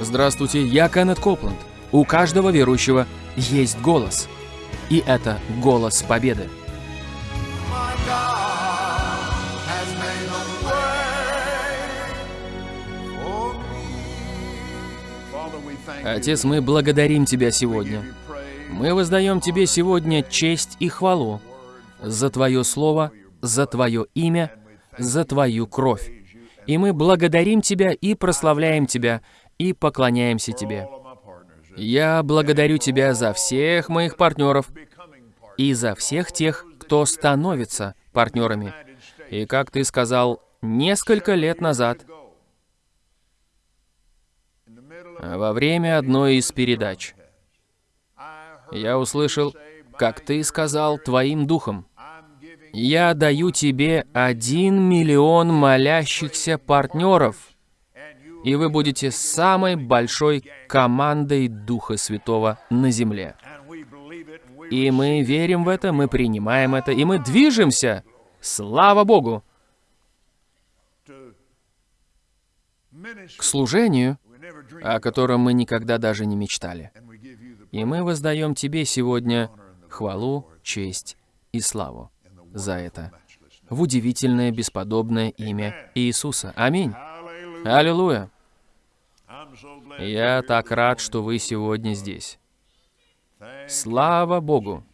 Здравствуйте, я Кеннет Копланд. У каждого верующего есть голос. И это голос победы. Отец, мы благодарим Тебя сегодня. Мы воздаем Тебе сегодня честь и хвалу за Твое Слово, за Твое имя, за Твою кровь. И мы благодарим Тебя и прославляем Тебя, и поклоняемся Тебе. Я благодарю Тебя за всех моих партнеров и за всех тех, кто становится партнерами. И как Ты сказал несколько лет назад, во время одной из передач, я услышал, как Ты сказал Твоим духом, «Я даю Тебе один миллион молящихся партнеров, и вы будете самой большой командой Духа Святого на земле». И мы верим в это, мы принимаем это, и мы движемся. Слава Богу! К служению, о котором мы никогда даже не мечтали. И мы воздаем Тебе сегодня хвалу, честь и славу за это. В удивительное, бесподобное имя Иисуса. Аминь. Аллилуйя. Я так рад, что вы сегодня здесь. Слава Богу!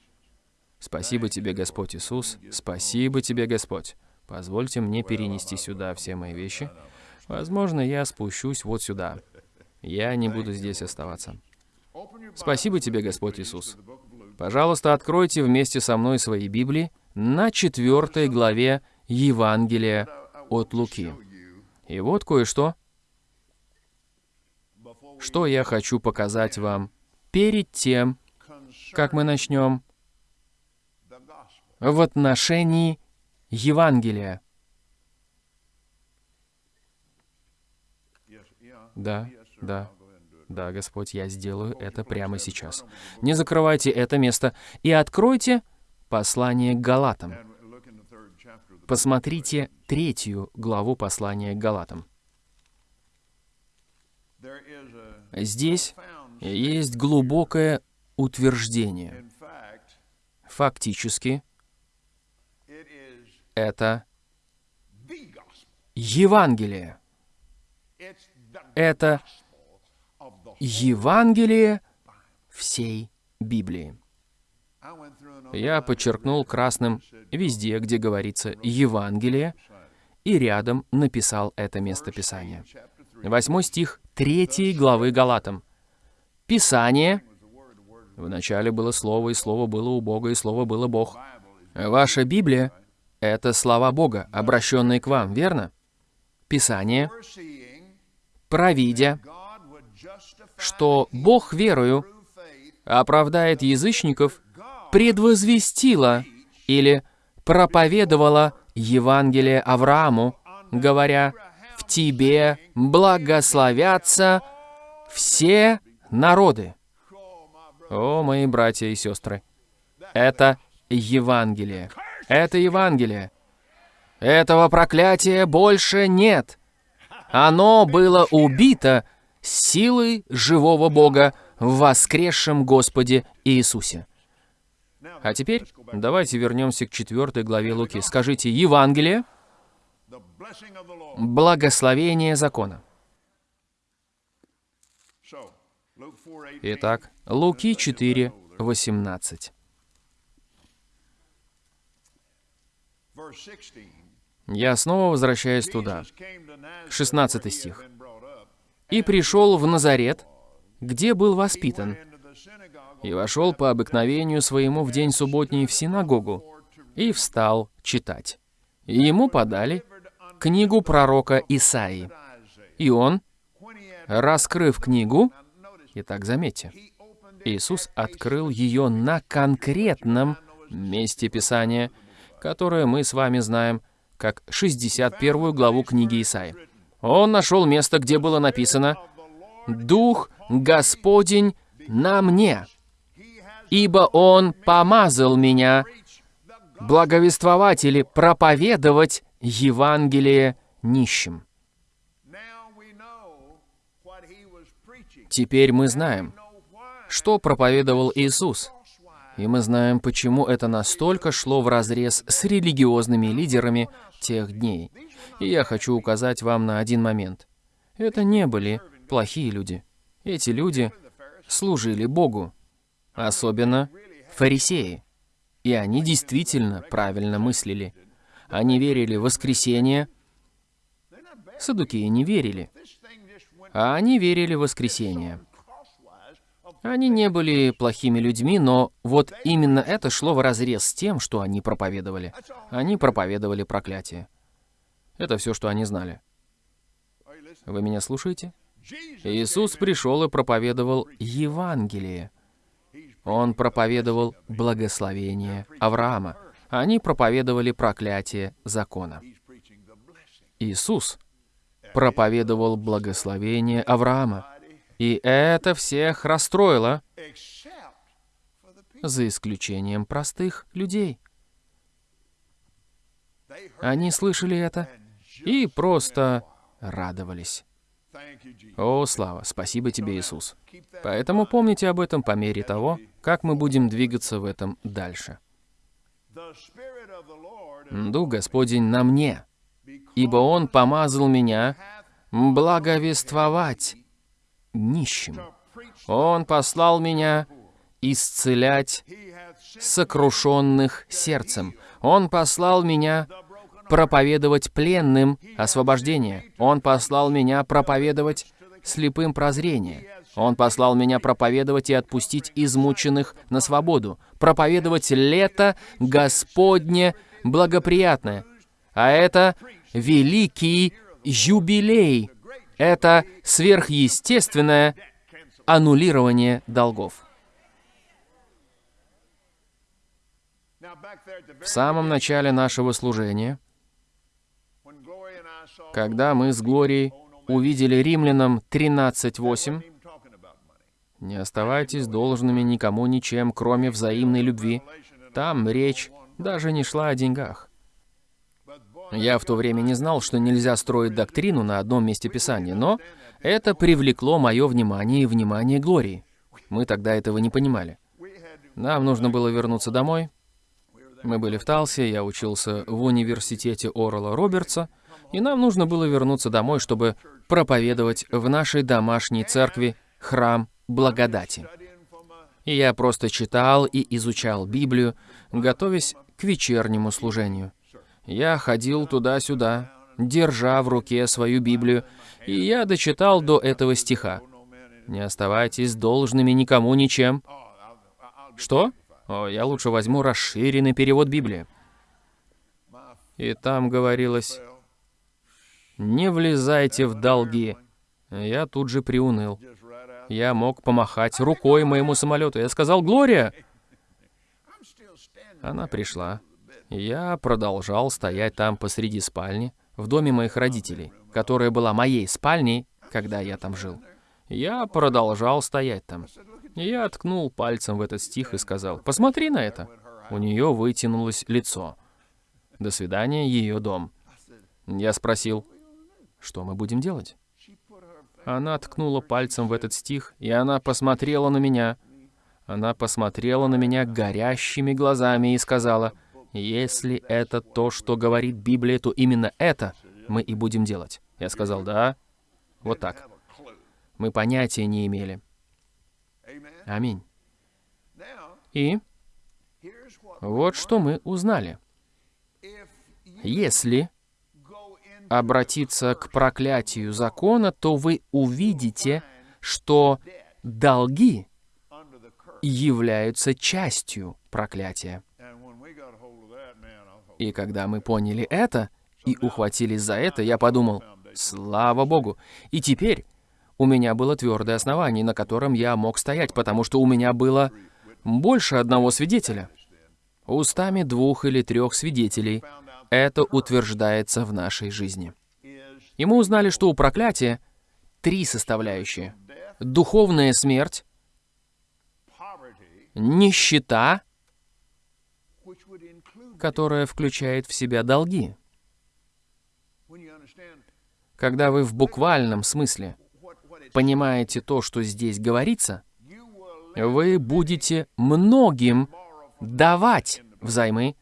Спасибо тебе, Господь Иисус. Спасибо тебе, Господь. Позвольте мне перенести сюда все мои вещи. Возможно, я спущусь вот сюда. Я не буду здесь оставаться. Спасибо тебе, Господь Иисус. Пожалуйста, откройте вместе со мной свои Библии на четвертой главе Евангелия от Луки. И вот кое-что, что я хочу показать вам перед тем, как мы начнем в отношении Евангелия. Да, да, да, Господь, я сделаю это прямо сейчас. Не закрывайте это место и откройте послание Галатам. Посмотрите третью главу послания к Галатам. Здесь есть глубокое утверждение. Фактически, это. Евангелие. Это Евангелие всей Библии. Я подчеркнул красным везде, где говорится «Евангелие», и рядом написал это местописание. chapter 3 Восьмой стих третьей главы Галатам. Писание. Вначале было Слово, и Слово было у Бога, и Слово было Бог. Ваша Библия — это слова Бога, обращенные к вам, верно? Писание, провидя, что Бог верою оправдает язычников, предвозвестила или проповедовала Евангелие Аврааму, говоря, «В тебе благословятся все народы». О, мои братья и сестры, это Евангелие. Это Евангелие. Этого проклятия больше нет. Оно было убито силой живого Бога в воскресшем Господе Иисусе. А теперь давайте вернемся к четвертой главе Луки. Скажите Евангелие, благословение закона. So, Luke 4:18 Итак, Луки 4, 18. verse 16. Я снова возвращаюсь туда. Jesus came to Nazareth, 16 where he had стих. «И пришел в Назарет, где был воспитан, и вошел по обыкновению своему в день субботний в синагогу, и встал читать. И ему подали книгу пророка Исаии. И он, раскрыв книгу, итак, заметьте, Иисус открыл ее на конкретном месте Писания, которое мы с вами знаем как 61 главу книги Исаии. Он нашел место, где было написано «Дух Господень на мне, ибо Он помазал меня благовествовать или проповедовать Евангелие нищим». Теперь мы знаем, что проповедовал Иисус. И мы знаем, почему это настолько шло вразрез с религиозными лидерами тех дней. И я хочу указать вам на один момент. Это не были плохие люди. Эти люди служили Богу, особенно фарисеи. И они действительно правильно мыслили. Они верили в воскресение. Садукеи не верили. А они верили в воскресение. Они не были плохими людьми, но вот именно это шло вразрез с тем, что они проповедовали. Они проповедовали проклятие. Это все, что они знали. Вы меня слушаете? Иисус пришел и проповедовал Евангелие. Он проповедовал благословение Авраама. Они проповедовали проклятие закона. Иисус проповедовал благословение Авраама. И это всех расстроило, за исключением простых людей. Они слышали это и просто радовались. О, слава, спасибо тебе, Иисус. Поэтому помните об этом по мере того, как мы будем двигаться в этом дальше. Дух Господень на мне, ибо Он помазал меня благовествовать нищим. Он послал меня исцелять сокрушенных сердцем. Он послал меня проповедовать пленным освобождение. Он послал меня проповедовать слепым прозрение. Он послал меня проповедовать и отпустить измученных на свободу, проповедовать лето Господне благоприятное. А это великий юбилей, это сверхъестественное аннулирование долгов. В самом начале нашего служения, когда мы с Глорией увидели римлянам 13.8, «Не оставайтесь должными никому ничем, кроме взаимной любви», там речь даже не шла о деньгах. Я в то время не знал, что нельзя строить доктрину на одном месте Писания, но это привлекло мое внимание и внимание Глории. Мы тогда этого не понимали. Нам нужно было вернуться домой. Мы были в Талсе, я учился в университете Орла Робертса, и нам нужно было вернуться домой, чтобы проповедовать в нашей домашней церкви храм благодати. И я просто читал и изучал Библию, готовясь к вечернему служению. Я ходил туда-сюда, держа в руке свою Библию, и я дочитал до этого стиха. «Не оставайтесь должными никому ничем». Что? О, я лучше возьму расширенный перевод Библии. И там говорилось, «Не влезайте в долги». Я тут же приуныл. Я мог помахать рукой моему самолету. Я сказал, «Глория!» Она пришла. Я продолжал стоять там посреди спальни, в доме моих родителей, которая была моей спальней, когда я там жил. Я продолжал стоять там. Я ткнул пальцем в этот стих и сказал, «Посмотри на это». У нее вытянулось лицо. До свидания, ее дом. Я спросил, что мы будем делать? Она ткнула пальцем в этот стих, и она посмотрела на меня. Она посмотрела на меня горящими глазами и сказала, если это то, что говорит Библия, то именно это мы и будем делать. Я сказал, да, вот так. Мы понятия не имели. Аминь. И вот что мы узнали. Если обратиться к проклятию закона, то вы увидите, что долги являются частью проклятия. И когда мы поняли это и ухватились за это, я подумал, слава Богу. И теперь у меня было твердое основание, на котором я мог стоять, потому что у меня было больше одного свидетеля. Устами двух или трех свидетелей это утверждается в нашей жизни. И мы узнали, что у проклятия три составляющие. Духовная смерть, нищета которая включает в себя долги. Когда вы в буквальном смысле понимаете то, что здесь говорится, вы будете многим давать взаймы,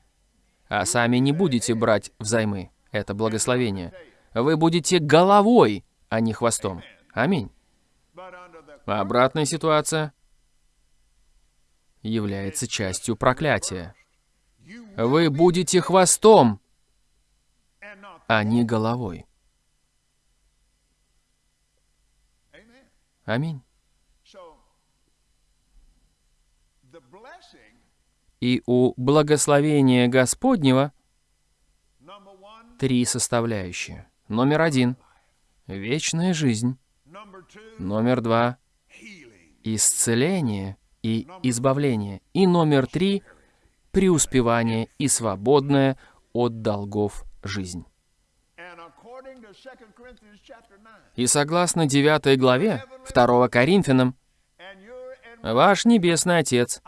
а сами не будете брать взаймы. Это благословение. Вы будете головой, а не хвостом. Аминь. Обратная ситуация является частью проклятия. Вы будете хвостом, а не головой. Аминь. И у благословения Господнего три составляющие. Номер один — вечная жизнь. Номер два исцеление и избавление. И номер три — преуспевание и свободная от долгов жизнь. And according to 2 Corinthians chapter 9, И согласно 9 главе 2 Коринфянам, ваш Небесный Отец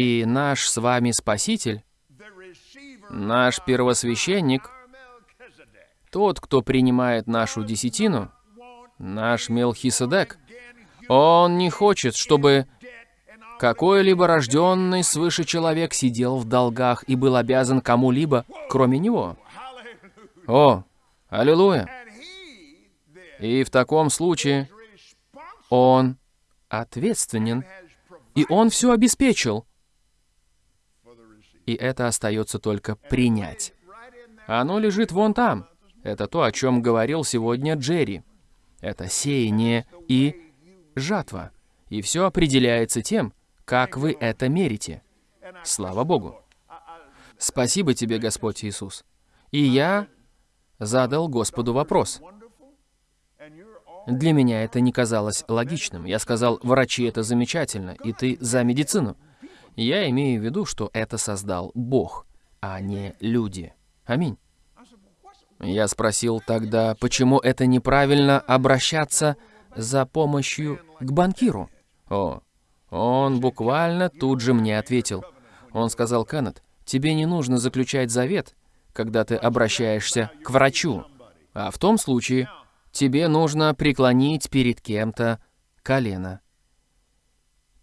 и наш с вами Спаситель, наш первосвященник, тот, кто принимает нашу десятину, наш Мелхиседек, он не хочет, чтобы какой-либо рожденный свыше человек сидел в долгах и был обязан кому-либо, кроме него. О, аллилуйя! И в таком случае он ответственен, и он все обеспечил. И это остается только принять. Оно лежит вон там. Это то, о чем говорил сегодня Джерри. Это сеяние и жатва. И все определяется тем, как вы это мерите. Слава Богу. Спасибо тебе, Господь Иисус. И я задал Господу вопрос. Для меня это не казалось логичным. Я сказал, врачи это замечательно, и ты за медицину. Я имею в виду, что это создал Бог, а не люди. Аминь. Я спросил тогда, почему это неправильно обращаться за помощью к банкиру? О, он буквально тут же мне ответил. Он сказал, Кеннет, тебе не нужно заключать завет, когда ты обращаешься к врачу. А в том случае тебе нужно преклонить перед кем-то колено.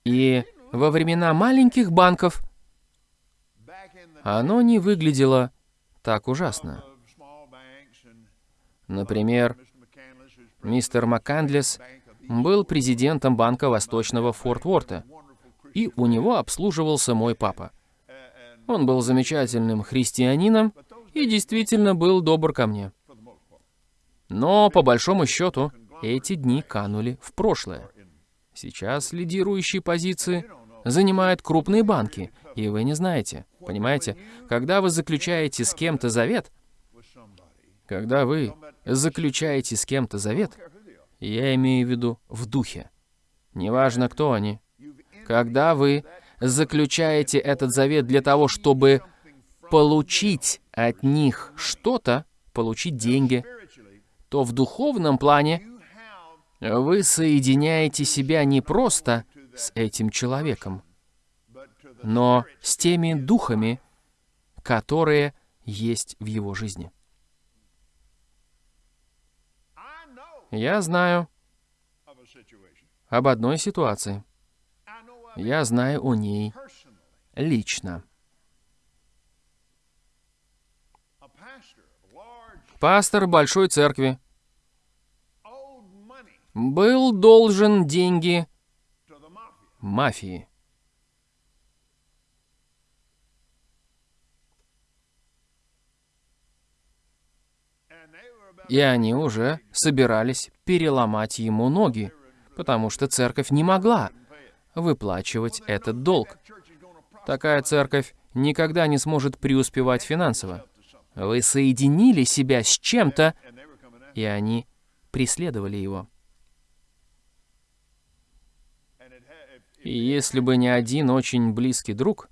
И во времена маленьких банков оно не выглядело так ужасно. Например, мистер Маккандлес был президентом банка Восточного Форт Уорта, wonderful и у него обслуживался мой папа. Он был замечательным христианином и действительно был добр ко мне. Но, по большому счету, эти дни канули в прошлое. Сейчас лидирующие позиции занимают крупные банки, и вы не знаете. Понимаете, когда вы заключаете с кем-то завет, когда вы заключаете с кем-то завет, я имею в виду в духе. Неважно, кто они. Когда вы заключаете этот завет для того, чтобы получить от них что-то, получить деньги, то в духовном плане вы соединяете себя не просто с этим человеком, но с теми духами, которые есть в его жизни. Я знаю об одной ситуации. Я знаю о ней лично. Пастор большой церкви был должен деньги. Мафии. И они уже собирались переломать ему ноги, потому что церковь не могла выплачивать этот долг. Такая церковь никогда не сможет преуспевать финансово. Вы соединили себя с чем-то, и они преследовали его. Если бы не один очень близкий друг,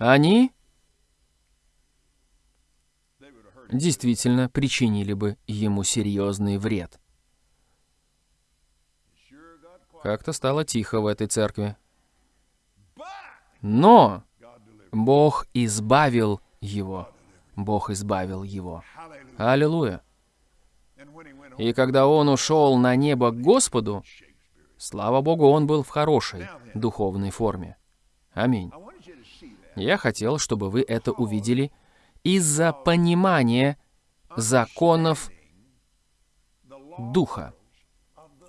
они действительно причинили бы ему серьезный вред. Как-то стало тихо в этой церкви. Но. Бог избавил его. Бог избавил его. Аллилуйя. И когда он ушел на небо к Господу, слава Богу, он был в хорошей духовной форме. Аминь. Я хотел, чтобы вы это увидели из-за понимания законов Духа.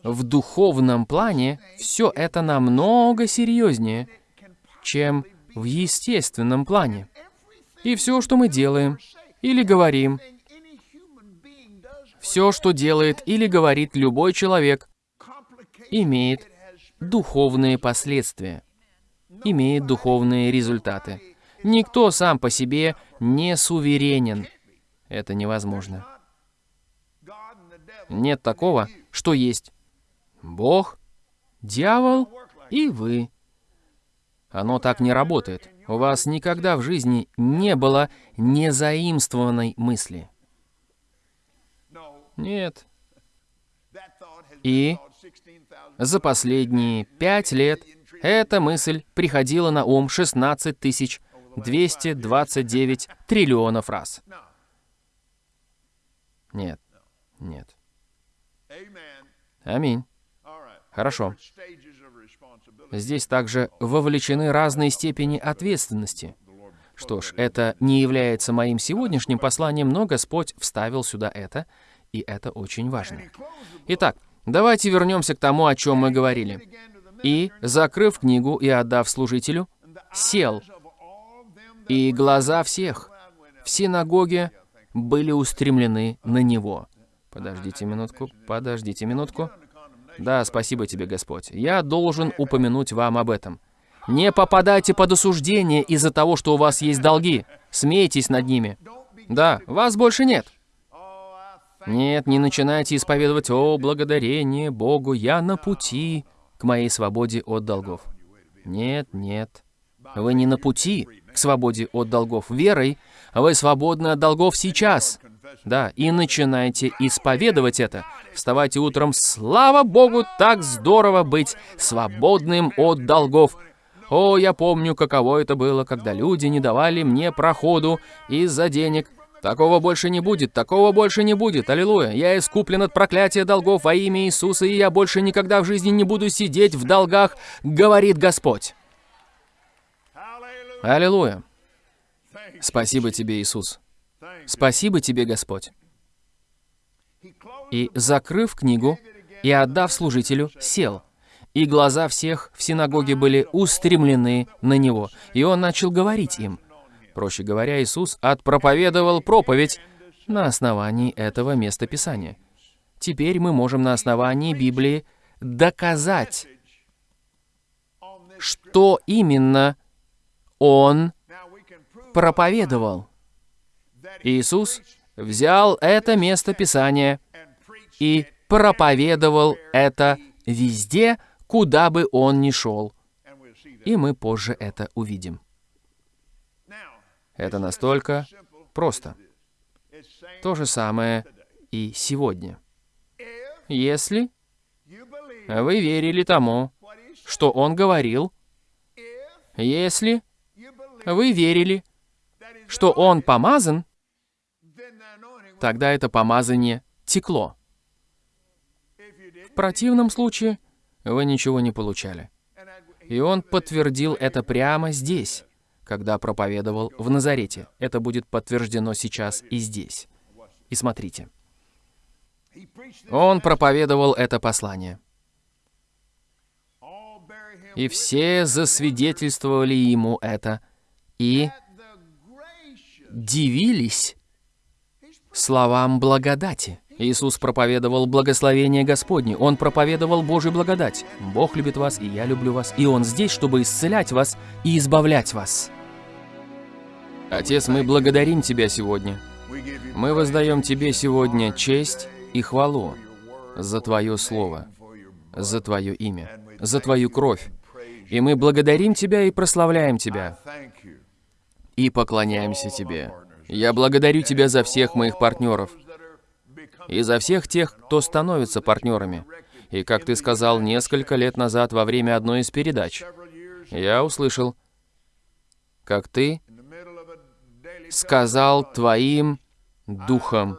В духовном плане все это намного серьезнее, чем в естественном плане. И все, что мы делаем или говорим, все, что делает или говорит любой человек, имеет духовные последствия, имеет духовные результаты. Никто сам по себе не суверенен. Это невозможно. Нет такого, что есть Бог, дьявол и вы. Оно так не работает. У вас никогда в жизни не было незаимствованной мысли. Нет. И за последние пять лет эта мысль приходила на ум 16 тысяч 229 триллионов раз. Нет, нет. Аминь. Хорошо. Здесь также вовлечены разные степени ответственности. Что ж, это не является моим сегодняшним посланием, но Господь вставил сюда это, и это очень важно. Итак, давайте вернемся к тому, о чем мы говорили. И, закрыв книгу и отдав служителю, сел, и глаза всех в синагоге были устремлены на него. Подождите минутку, подождите минутку. Да, спасибо тебе, Господь. Я должен упомянуть вам об этом. Не попадайте под осуждение из-за того, что у вас есть долги. Смейтесь над ними. Да, вас больше нет. Нет, не начинайте исповедовать «О, благодарение Богу, я на пути к моей свободе от долгов». Нет, нет. Вы не на пути к свободе от долгов верой, вы свободны от долгов сейчас. Да, и начинайте исповедовать это. Вставайте утром, слава Богу, так здорово быть свободным от долгов. О, я помню, каково это было, когда люди не давали мне проходу из-за денег. Такого больше не будет, такого больше не будет, аллилуйя. Я искуплен от проклятия долгов во имя Иисуса, и я больше никогда в жизни не буду сидеть в долгах, говорит Господь. Аллилуйя. Спасибо тебе, Иисус. Спасибо тебе, Господь. И, закрыв книгу и отдав служителю, сел. И глаза всех в синагоге были устремлены на него. И он начал говорить им. Проще говоря, Иисус отпроповедовал проповедь на основании этого места Писания. Теперь мы можем на основании Библии доказать, что именно Он проповедовал. Иисус взял это место Писания и проповедовал это везде, куда бы он ни шел. И мы позже это увидим. Это настолько просто. То же самое и сегодня. Если вы верили тому, что он говорил, если вы верили, что он помазан, тогда это помазание текло. В противном случае вы ничего не получали. И он подтвердил это прямо здесь, когда проповедовал в Назарете. Это будет подтверждено сейчас и здесь. И смотрите. Он проповедовал это послание. И все засвидетельствовали ему это, и дивились словам благодати. Иисус проповедовал благословение Господне. Он проповедовал Божью благодать. Бог любит вас, и я люблю вас. И Он здесь, чтобы исцелять вас и избавлять вас. Отец, мы благодарим Тебя сегодня. Мы воздаем Тебе сегодня честь и хвалу за Твое Слово, за Твое имя, за Твою кровь. И мы благодарим Тебя и прославляем Тебя. И поклоняемся Тебе. Я благодарю Тебя за всех моих партнеров и за всех тех, кто становится партнерами. И как Ты сказал несколько лет назад во время одной из передач, я услышал, как Ты сказал Твоим духом,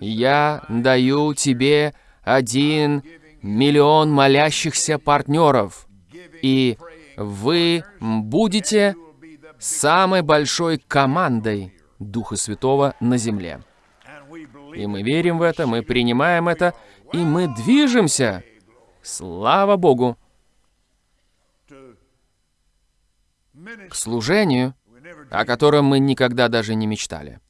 Я даю тебе один миллион молящихся партнеров, и вы будете самой большой командой Духа Святого на земле. И мы верим в это, мы принимаем это, и мы движемся. Слава Богу! К служению, о котором мы никогда даже не мечтали.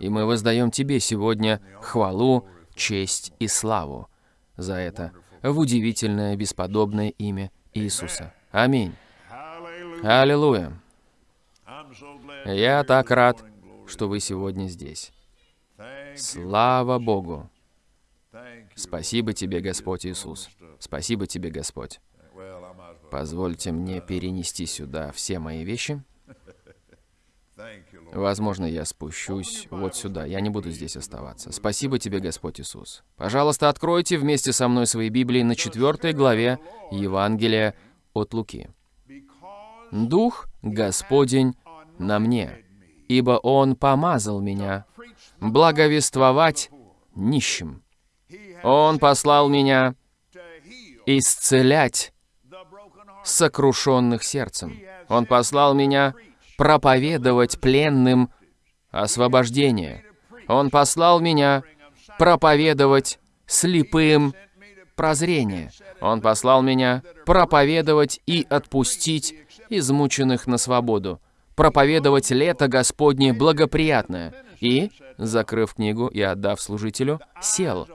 И мы воздаем Тебе сегодня хвалу, честь и славу за это в удивительное, бесподобное имя Иисуса. Аминь. Аллилуйя. Я так рад, что вы сегодня здесь. Слава Богу. Спасибо тебе, Господь Иисус. Спасибо тебе, Господь. Позвольте мне перенести сюда все мои вещи. Возможно, я спущусь вот сюда. Я не буду здесь оставаться. Спасибо тебе, Господь Иисус. Пожалуйста, откройте вместе со мной свои Библии на четвертой главе Евангелия от Луки. «Дух Господень на мне, ибо Он помазал меня благовествовать нищим. Он послал меня исцелять сокрушенных сердцем. Он послал меня проповедовать пленным освобождение. Он послал меня проповедовать слепым прозрение. Он послал меня проповедовать и отпустить измученных на свободу, проповедовать лето Господне благоприятное. И, закрыв книгу и отдав служителю, сел.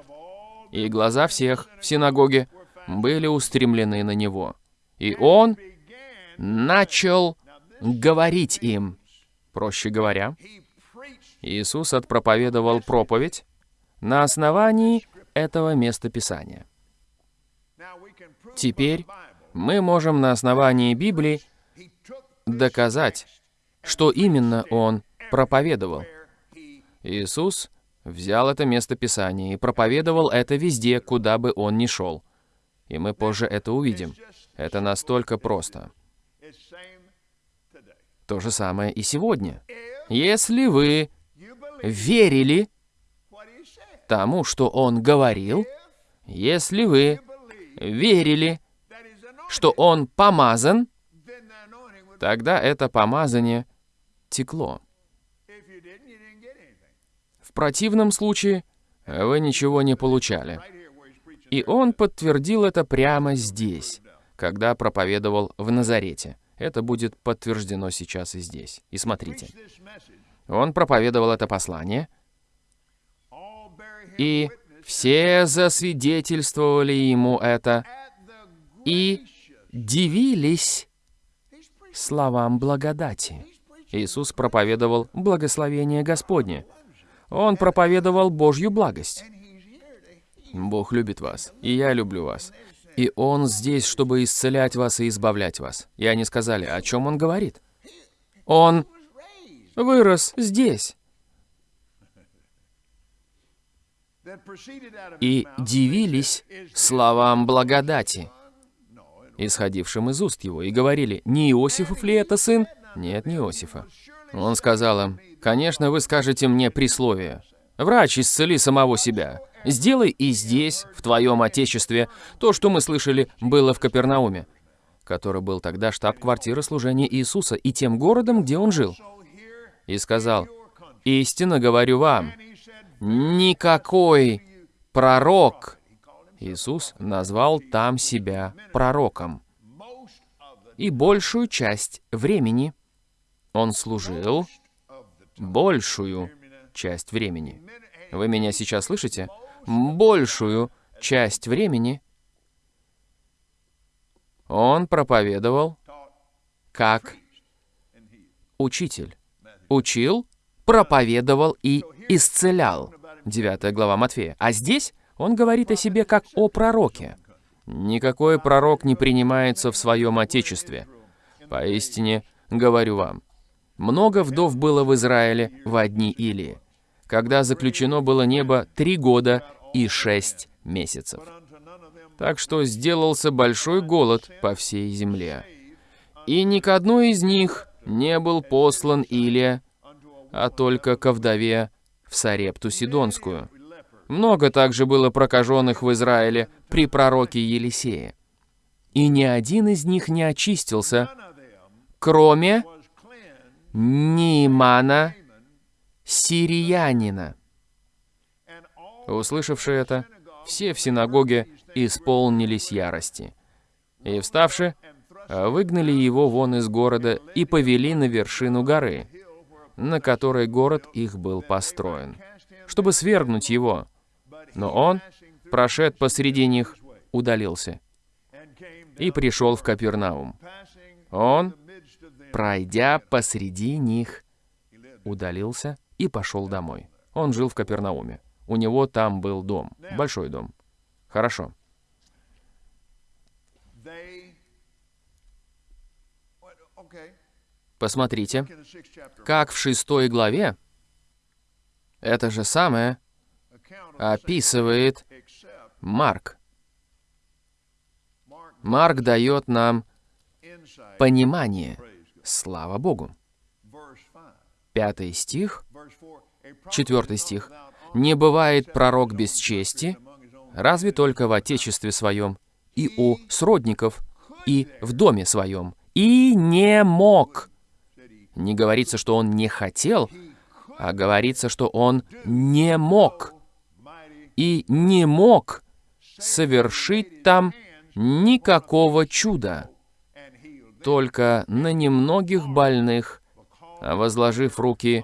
И глаза всех в синагоге были устремлены на него. И он начал говорить им. Проще говоря, Иисус отпроповедовал проповедь на основании этого местописания. Теперь мы можем на основании Библии доказать, что именно Он проповедовал. Иисус взял это местописание и проповедовал это везде, куда бы Он ни шел. И мы позже это увидим. Это настолько просто. То же самое и сегодня. Если вы верили тому, что Он говорил, если вы верили, что Он помазан, тогда это помазание текло. В противном случае вы ничего не получали. И он подтвердил это прямо здесь, когда проповедовал в Назарете. Это будет подтверждено сейчас и здесь. И смотрите. Он проповедовал это послание, и все засвидетельствовали ему это, и дивились словам благодати. Иисус проповедовал благословение Господне. Он проповедовал Божью благость. Бог любит вас, и я люблю вас. И Он здесь, чтобы исцелять вас и избавлять вас. И они сказали, о чем Он говорит? Он вырос здесь. И дивились словам благодати, исходившим из уст его, и говорили, не Иосифов ли это сын? Нет, не Иосифа. Он сказал им, конечно, вы скажете мне присловие. Врач, исцели самого себя. Сделай и здесь, в твоем Отечестве, то, что мы слышали, было в Капернауме, который был тогда штаб-квартира служения Иисуса и тем городом, где он жил. И сказал, «Истинно говорю вам, никакой пророк...» Иисус назвал там себя пророком. И большую часть времени он служил, большую часть времени. Вы меня сейчас слышите? большую часть времени он проповедовал как учитель. Учил, проповедовал и исцелял. 9 глава Матфея. А здесь он говорит о себе как о пророке. Никакой пророк не принимается в своем Отечестве. Поистине, говорю вам, много вдов было в Израиле в одни Илии когда заключено было небо три года и шесть месяцев. Так что сделался большой голод по всей земле. И ни к одной из них не был послан Илия, а только ко вдове в Сарепту Сидонскую. Много также было прокаженных в Израиле при пророке Елисее. И ни один из них не очистился, кроме Нимана, сириянина. Услышавши это, все в синагоге исполнились ярости. И, вставши, выгнали его вон из города и повели на вершину горы, на которой город их был построен, чтобы свергнуть его. Но он, прошед посреди них, удалился и пришел в Капернаум. Он, пройдя посреди них, удалился и пошел домой. Он жил в Капернауме. У него там был дом, большой дом. Хорошо. Посмотрите, как в шестой главе это же самое описывает Марк. Марк дает нам понимание. Слава Богу. Пятый стих, четвертый стих. «Не бывает пророк без чести, разве только в отечестве своем, и у сродников, и в доме своем, и не мог». Не говорится, что он не хотел, а говорится, что он не мог. И не мог совершить там никакого чуда, только на немногих больных, возложив руки,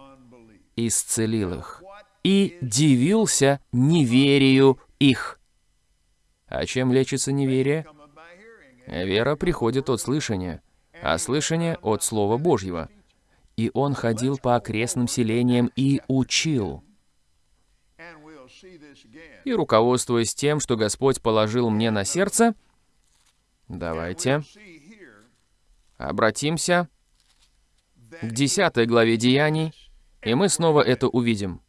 исцелил их. И дивился неверию их. А чем лечится неверие? Вера приходит от слышания, а слышание от Слова Божьего. И он ходил по окрестным селениям и учил. И руководствуясь тем, что Господь положил мне на сердце, давайте обратимся к 10 главе Деяний, и мы снова это увидим.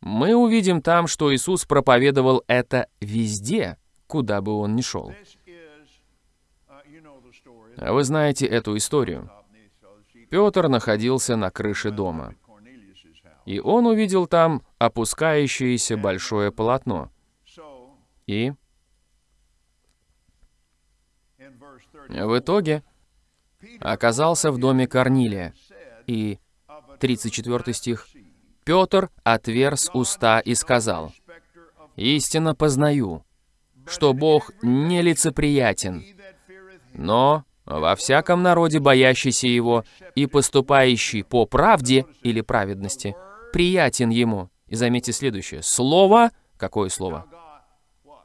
Мы увидим там, что Иисус проповедовал это везде, куда бы он ни шел. А вы знаете эту историю. Петр находился на крыше дома. И он увидел там опускающееся большое полотно. И в итоге оказался в доме Корнилия. И 34 стих. Петр отверз уста и сказал, «Истинно познаю, что Бог нелицеприятен, но во всяком народе, боящийся Его и поступающий по правде или праведности, приятен Ему». И заметьте следующее. Слово, какое слово?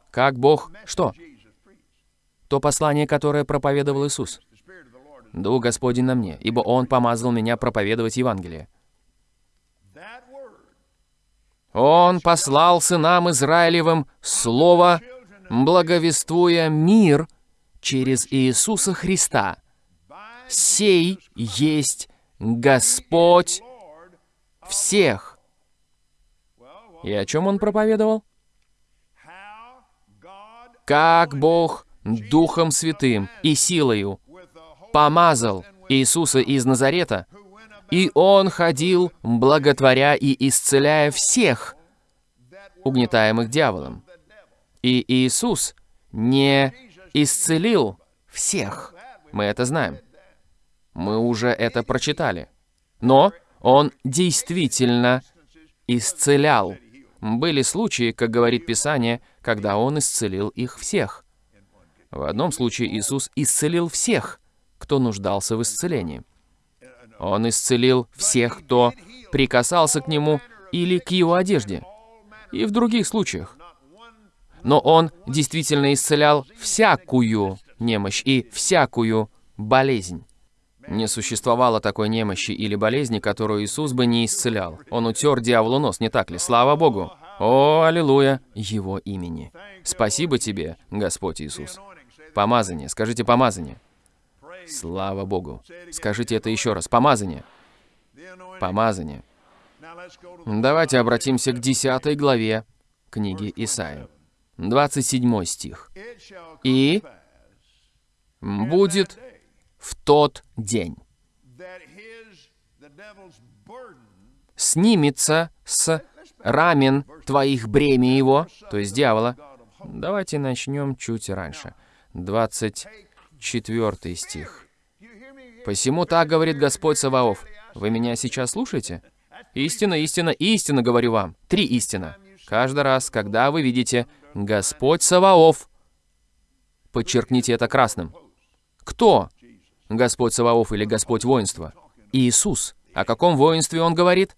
Как Бог, что? То послание, которое проповедовал Иисус. Дух Господень на мне, ибо Он помазал меня проповедовать Евангелие. Он послал сынам Израилевым Слово, благовествуя мир через Иисуса Христа. Сей есть Господь всех. И о чем он проповедовал? Как Бог Духом Святым и силою помазал Иисуса из Назарета, и Он ходил, благотворя и исцеляя всех, угнетаемых дьяволом. И Иисус не исцелил всех. Мы это знаем. Мы уже это прочитали. Но Он действительно исцелял. Были случаи, как говорит Писание, когда Он исцелил их всех. В одном случае Иисус исцелил всех, кто нуждался в исцелении. Он исцелил всех, кто прикасался к Нему или к Его одежде. И в других случаях. Но Он действительно исцелял всякую немощь и всякую болезнь. Не существовало такой немощи или болезни, которую Иисус бы не исцелял. Он утер дьяволу нос, не так ли? Слава Богу! О, аллилуйя! Его имени. Спасибо тебе, Господь Иисус. Помазание. Скажите помазание. Слава Богу. Скажите это еще раз. Помазание. Помазание. Давайте обратимся к 10 главе книги Исаия. 27 стих. «И будет в тот день снимется с рамен твоих бремя его, то есть дьявола. Давайте начнем чуть раньше. 24 стих. «Посему так говорит Господь Саваоф». Вы меня сейчас слушаете? Истина, истина, истина, говорю вам. Три истина. Каждый раз, когда вы видите «Господь Саваоф», подчеркните это красным. Кто? Господь Саваоф или Господь воинства? Иисус. О каком воинстве он говорит?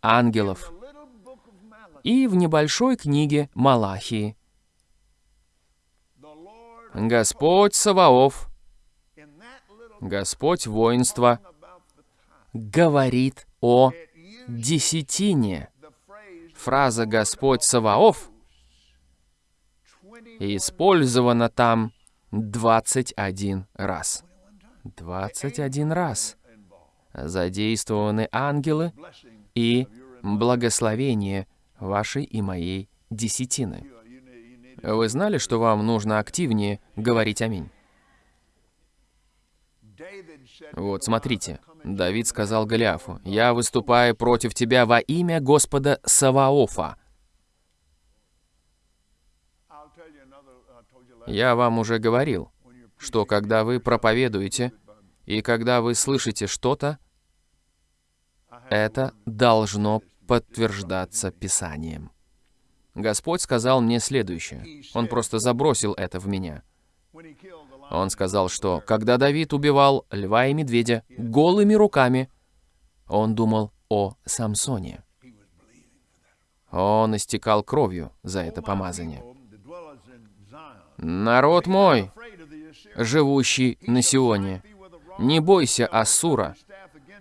Ангелов. И в небольшой книге Малахии. Господь Саваоф, Господь воинства, говорит о десятине. Фраза «Господь Саваоф» использована там 21 раз. 21 раз задействованы ангелы и благословение вашей и моей десятины. Вы знали, что вам нужно активнее говорить «Аминь»? Вот, смотрите. Давид сказал Голиафу, «Я выступаю против тебя во имя Господа Саваофа». Я вам уже говорил, что когда вы проповедуете, и когда вы слышите что-то, это должно подтверждаться Писанием. Господь сказал мне следующее. Он просто забросил это в меня. Он сказал, что когда Давид убивал льва и медведя голыми руками, он думал о Самсоне. Он истекал кровью за это помазание. «Народ мой, живущий на Сионе, не бойся Ассура.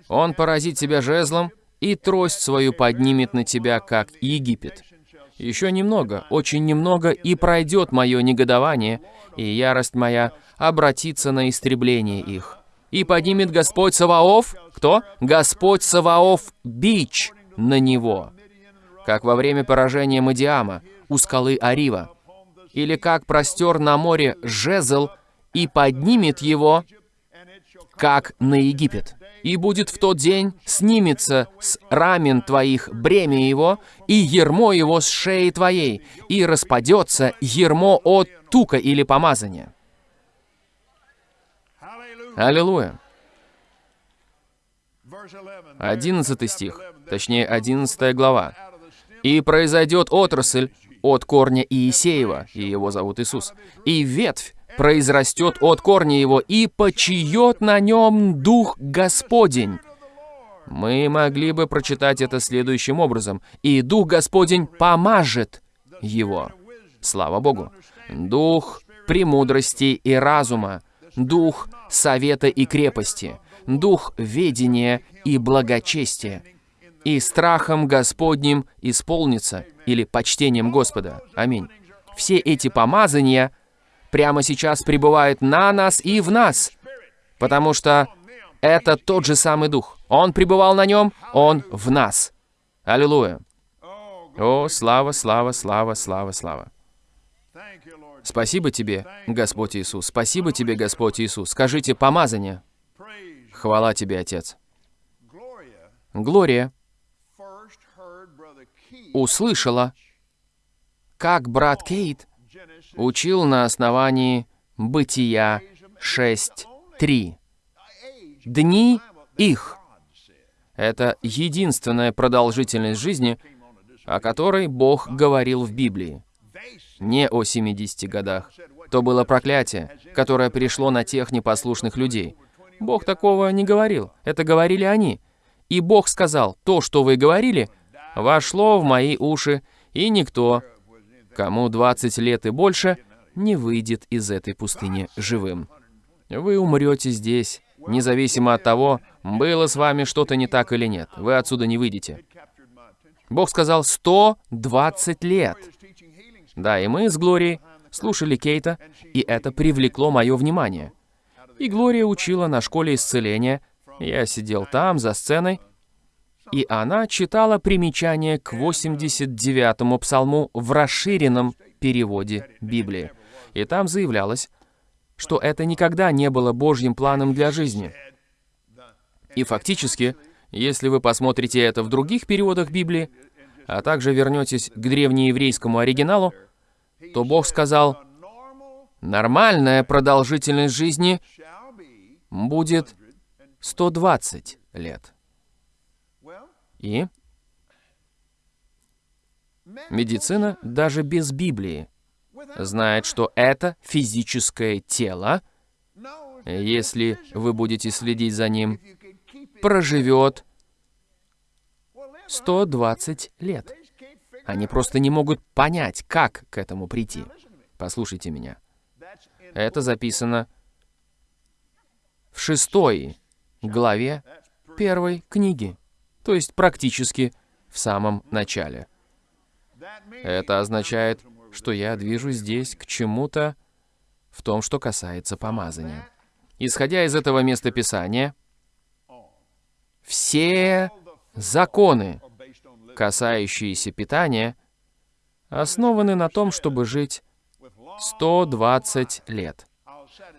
Он поразит тебя жезлом, и трость свою поднимет на тебя, как Египет. Еще немного, очень немного, и пройдет мое негодование, и ярость моя обратится на истребление их. И поднимет Господь Саваоф, кто? Господь Саваоф, бич на него. Как во время поражения Мадиама у скалы Арива. Или как простер на море жезл и поднимет его, как на Египет и будет в тот день снимется с рамен твоих бремя его, и ермо его с шеи твоей, и распадется ермо от тука или помазания. Аллилуйя. Одиннадцатый стих, точнее, одиннадцатая глава. «И произойдет отрасль от корня Иисеева, и его зовут Иисус, и ветвь произрастет от корня его, и почиет на нем Дух Господень». Мы могли бы прочитать это следующим образом. «И Дух Господень помажет его». Слава Богу. Дух премудрости и разума, Дух совета и крепости, Дух ведения и благочестия, и страхом Господним исполнится, или почтением Господа. Аминь. Все эти помазания – прямо сейчас пребывает на нас и в нас, потому что это тот же самый Дух. Он пребывал на нем, Он в нас. Аллилуйя. О, слава, слава, слава, слава, слава. Спасибо тебе, Господь Иисус. Спасибо тебе, Господь Иисус. Скажите помазание. Хвала тебе, Отец. Глория услышала, как брат Кейт учил на основании Бытия 6.3. Дни их. Это единственная продолжительность жизни, о которой Бог говорил в Библии. Не о 70 годах. То было проклятие, которое пришло на тех непослушных людей. Бог такого не говорил. Это говорили они. И Бог сказал, то, что вы говорили, вошло в мои уши, и никто Кому 20 лет и больше, не выйдет из этой пустыни живым. Вы умрете здесь, независимо от того, было с вами что-то не так или нет. Вы отсюда не выйдете. Бог сказал 120 лет. Да, и мы с Глорией слушали Кейта, и это привлекло мое внимание. И Глория учила на школе исцеления. Я сидел там, за сценой, и она читала примечание к 89-му псалму в расширенном переводе Библии. И там заявлялось, что это никогда не было Божьим планом для жизни. И фактически, если вы посмотрите это в других переводах Библии, а также вернетесь к древнееврейскому оригиналу, то Бог сказал, нормальная продолжительность жизни будет 120 лет. И медицина даже без Библии знает, что это физическое тело, если вы будете следить за ним, проживет 120 лет. Они просто не могут понять, как к этому прийти. Послушайте меня. Это записано в шестой главе первой книги, то есть практически в самом начале. Это означает, что я движусь здесь к чему-то в том, что касается помазания. Исходя из этого места Писания, все законы, касающиеся питания, основаны на том, чтобы жить 120 лет.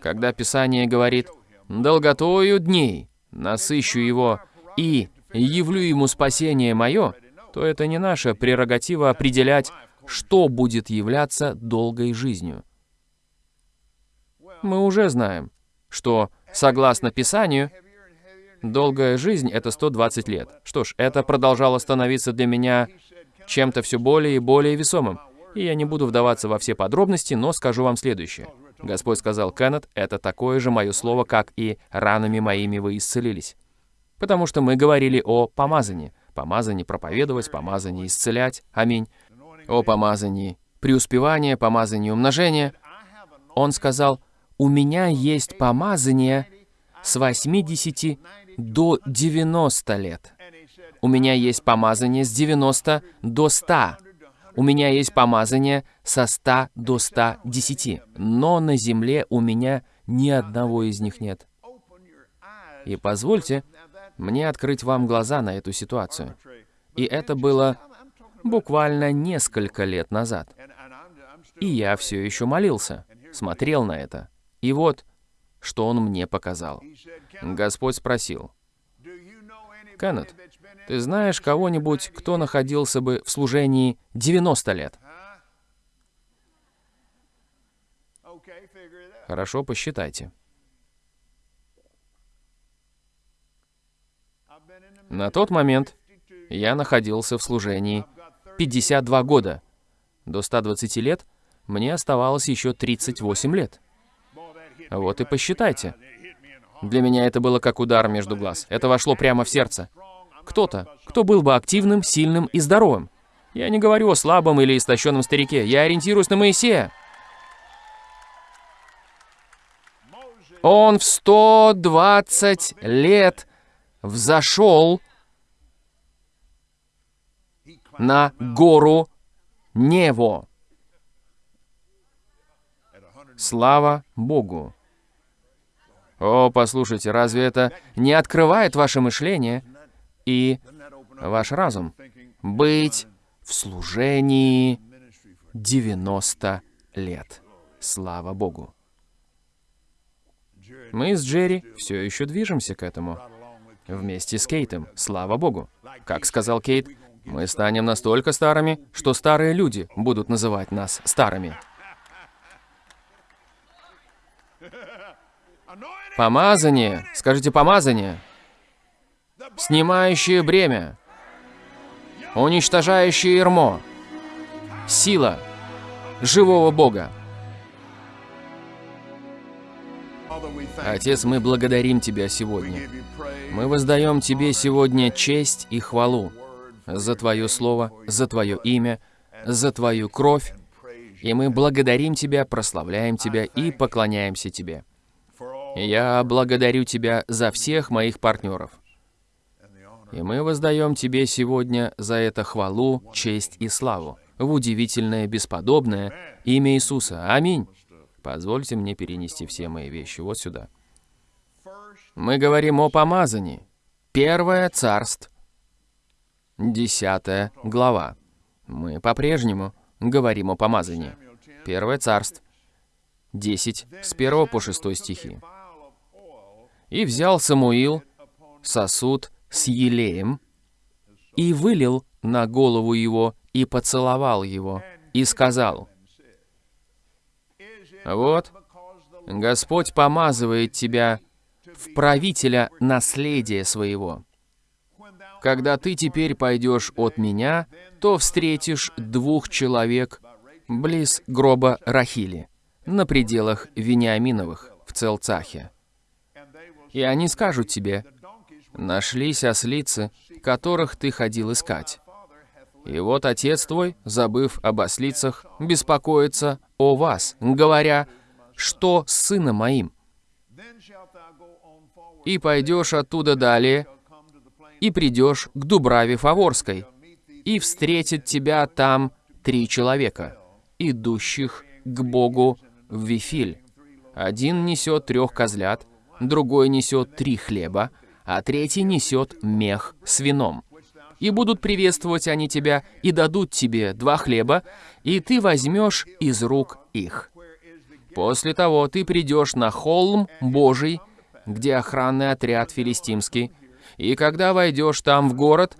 Когда Писание говорит «долготою дней насыщу его и явлю ему спасение мое», то это не наша прерогатива определять, что будет являться долгой жизнью. Мы уже знаем, что, согласно Писанию, долгая жизнь — это 120 лет. Что ж, это продолжало становиться для меня чем-то все более и более весомым. И я не буду вдаваться во все подробности, но скажу вам следующее. Господь сказал, Кеннет, это такое же мое слово, как и ранами моими вы исцелились. Потому что мы говорили о помазании. Помазании проповедовать, помазании исцелять. Аминь. О помазании преуспевания, помазании умножения. Он сказал, у меня есть помазание с 80 до 90 лет. У меня есть помазание с 90 до 100. У меня есть помазание со 100 до 110. Но на земле у меня ни одного из них нет. И позвольте мне открыть вам глаза на эту ситуацию. И это было буквально несколько лет назад. И я все еще молился, смотрел на это. И вот, что он мне показал. Господь спросил, «Кеннет, ты знаешь кого-нибудь, кто находился бы в служении 90 лет?» Хорошо, посчитайте. На тот момент я находился в служении 52 года. До 120 лет мне оставалось еще 38 лет. Вот и посчитайте. Для меня это было как удар между глаз. Это вошло прямо в сердце. Кто-то, кто был бы активным, сильным и здоровым. Я не говорю о слабом или истощенном старике. Я ориентируюсь на Моисея. Он в 120 лет взошел на гору Нево. Слава Богу! О, послушайте, разве это не открывает ваше мышление и ваш разум? Быть в служении 90 лет. Слава Богу! Мы с Джерри все еще движемся к этому. Вместе с Кейтом. Слава Богу. Как сказал Кейт, мы станем настолько старыми, что старые люди будут называть нас старыми. Помазание, скажите помазание, снимающее бремя, уничтожающее ермо, сила живого Бога. Отец, мы благодарим Тебя сегодня. Мы воздаем Тебе сегодня честь и хвалу за Твое Слово, за Твое имя, за Твою кровь, и мы благодарим Тебя, прославляем Тебя и поклоняемся Тебе. Я благодарю Тебя за всех моих партнеров. И мы воздаем Тебе сегодня за это хвалу, честь и славу в удивительное, бесподобное имя Иисуса. Аминь. Позвольте мне перенести все мои вещи вот сюда. Мы говорим о помазании. Первое царство, десятая глава. Мы по-прежнему говорим о помазании. Первое царство, 10, с 1 по 6 стихи. И взял Самуил сосуд с елеем и вылил на голову его и поцеловал его, и сказал, «Вот, Господь помазывает тебя в правителя наследия своего. Когда ты теперь пойдешь от меня, то встретишь двух человек близ гроба Рахили, на пределах Вениаминовых, в Целцахе. И они скажут тебе, нашлись ослицы, которых ты ходил искать. И вот отец твой, забыв об ослицах, беспокоится о вас, говоря, что с сыном моим. И пойдешь оттуда далее, и придешь к Дубраве Фаворской, и встретит тебя там три человека, идущих к Богу в Вифиль. Один несет трех козлят, другой несет три хлеба, а третий несет мех с вином. И будут приветствовать они тебя, и дадут тебе два хлеба, и ты возьмешь из рук их. После того ты придешь на холм Божий, где охранный отряд филистимский, и когда войдешь там в город,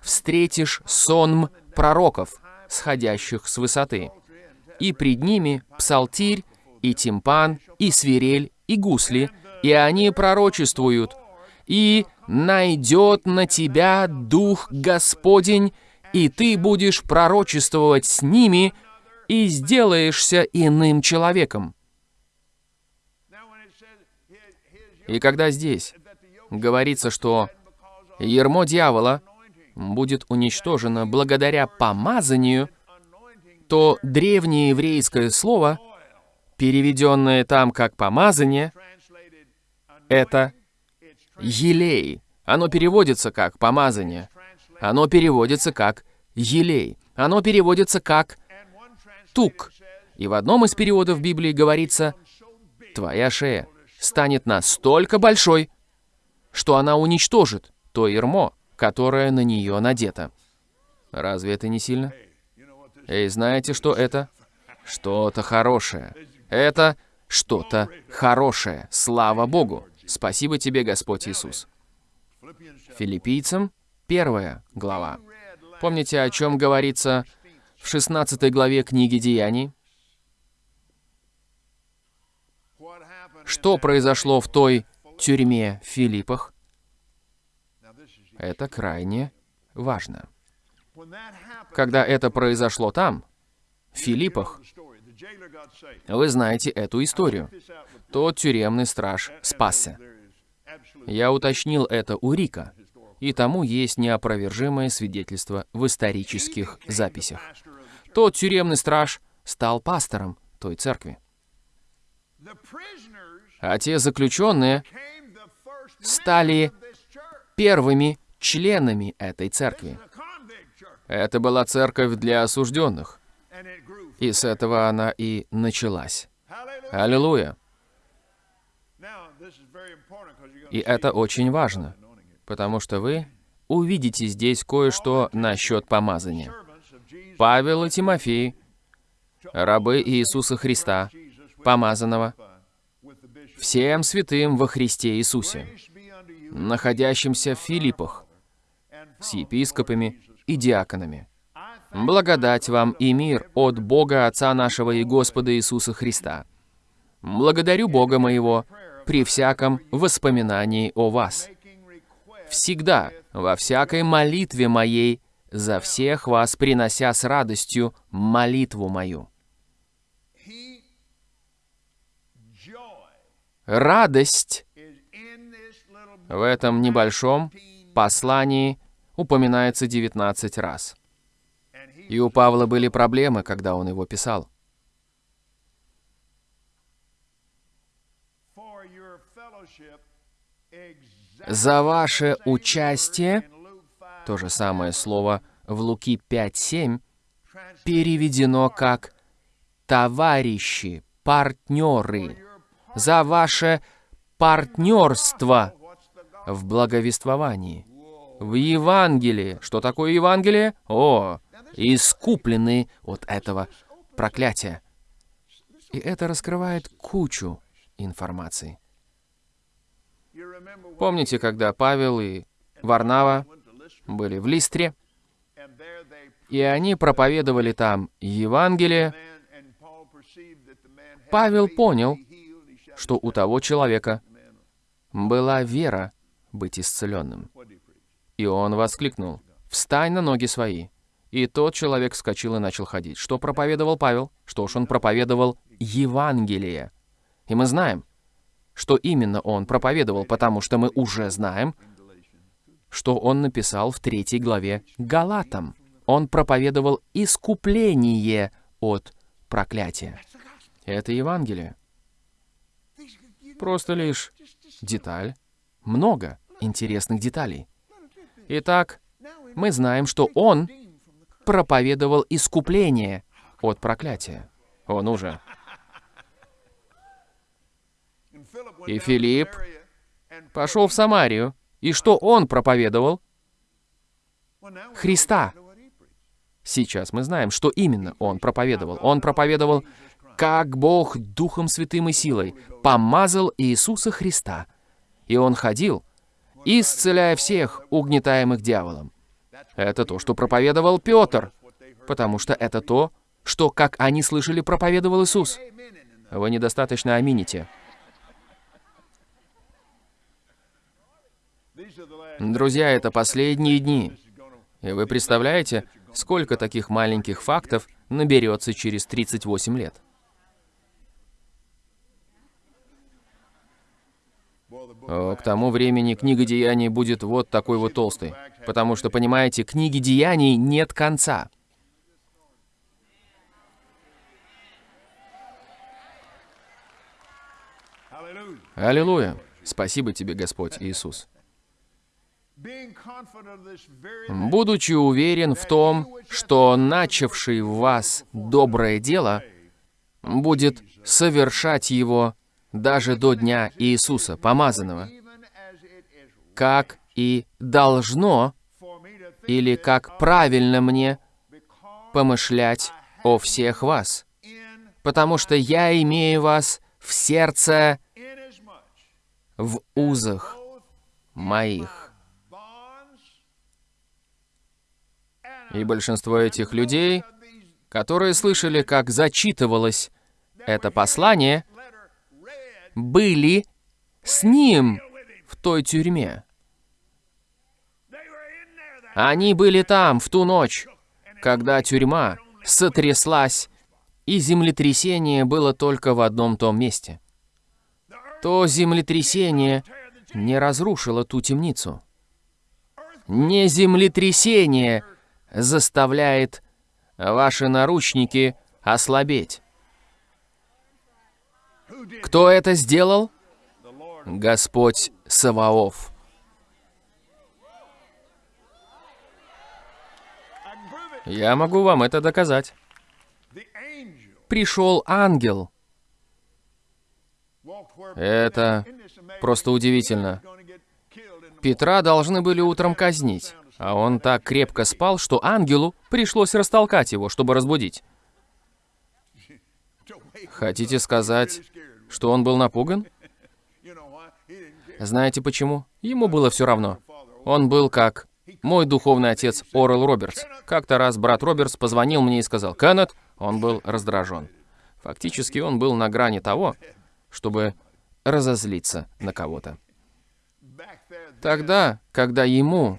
встретишь сонм пророков, сходящих с высоты. И пред ними псалтирь, и тимпан, и свирель, и гусли, и они пророчествуют, и найдет на тебя Дух Господень, и ты будешь пророчествовать с ними, и сделаешься иным человеком. И когда здесь говорится, что ермо дьявола будет уничтожено благодаря помазанию, то древнее еврейское слово, переведенное там как «помазание», это «елей». Оно переводится как «помазание». Оно переводится как «елей». Оно переводится как «тук». И в одном из переводов Библии говорится «твоя шея» станет настолько большой, что она уничтожит то ермо, которое на нее надето. Разве это не сильно? Эй, знаете, что это? Что-то хорошее. Это что-то хорошее. Слава Богу. Спасибо тебе, Господь Иисус. Филиппийцам, первая глава. Помните, о чем говорится в 16 главе книги Деяний? Что произошло в той тюрьме в Филиппах? Это крайне важно. Когда это произошло там, в Филиппах, вы знаете эту историю. Тот тюремный страж спасся. Я уточнил это у Рика, и тому есть неопровержимое свидетельство в исторических записях. Тот тюремный страж стал пастором той церкви. А те заключенные стали первыми членами этой церкви. Это была церковь для осужденных. И с этого она и началась. Аллилуйя! И это очень важно, потому что вы увидите здесь кое-что насчет помазания. Павел и Тимофей, рабы Иисуса Христа, помазанного, всем святым во Христе Иисусе, находящимся в Филиппах, с епископами и диаконами. Благодать вам и мир от Бога Отца нашего и Господа Иисуса Христа. Благодарю Бога моего при всяком воспоминании о вас. Всегда, во всякой молитве моей, за всех вас принося с радостью молитву мою. Радость в этом небольшом послании упоминается 19 раз. И у Павла были проблемы, когда он его писал. За ваше участие, то же самое слово в Луки 5.7, переведено как «товарищи», «партнеры», за ваше партнерство в благовествовании, в Евангелии. Что такое Евангелие? О, искуплены от этого проклятия. И это раскрывает кучу информации. Помните, когда Павел и Варнава были в Листре, И они проповедовали там Евангелие. Павел понял, что у того человека была вера быть исцеленным. И он воскликнул, «Встань на ноги свои!» И тот человек вскочил и начал ходить. Что проповедовал Павел? Что ж, он проповедовал Евангелие. И мы знаем, что именно он проповедовал, потому что мы уже знаем, что он написал в третьей главе Галатам. Он проповедовал искупление от проклятия. Это Евангелие. Просто лишь деталь. Много интересных деталей. Итак, мы знаем, что он проповедовал искупление от проклятия. Он уже. И Филипп пошел в Самарию. И что он проповедовал? Христа. Сейчас мы знаем, что именно он проповедовал. Он проповедовал, как Бог Духом Святым и силой помазал Иисуса Христа. И он ходил, исцеляя всех, угнетаемых дьяволом. Это то, что проповедовал Петр, потому что это то, что, как они слышали, проповедовал Иисус. Вы недостаточно амините. Друзья, это последние дни. И вы представляете, сколько таких маленьких фактов наберется через 38 лет? О, к тому времени книга деяний будет вот такой вот толстой. Потому что, понимаете, книги деяний нет конца. Аллилуйя. Спасибо тебе, Господь Иисус. Будучи уверен в том, что начавший в вас доброе дело будет совершать его даже до дня Иисуса, помазанного, как и должно или как правильно мне помышлять о всех вас, потому что я имею вас в сердце в узах моих. И большинство этих людей, которые слышали, как зачитывалось это послание, были с ним в той тюрьме. Они были там в ту ночь, когда тюрьма сотряслась, и землетрясение было только в одном том месте. То землетрясение не разрушило ту темницу. Не землетрясение заставляет ваши наручники ослабеть. Кто это сделал? Господь Саваоф. Я могу вам это доказать. Пришел ангел. Это просто удивительно. Петра должны были утром казнить, а он так крепко спал, что ангелу пришлось растолкать его, чтобы разбудить. Хотите сказать, что он был напуган? Знаете почему? Ему было все равно. Он был как мой духовный отец Орел Робертс. Как-то раз брат Робертс позвонил мне и сказал «Кеннет». Он был раздражен. Фактически он был на грани того, чтобы разозлиться на кого-то. Тогда, когда ему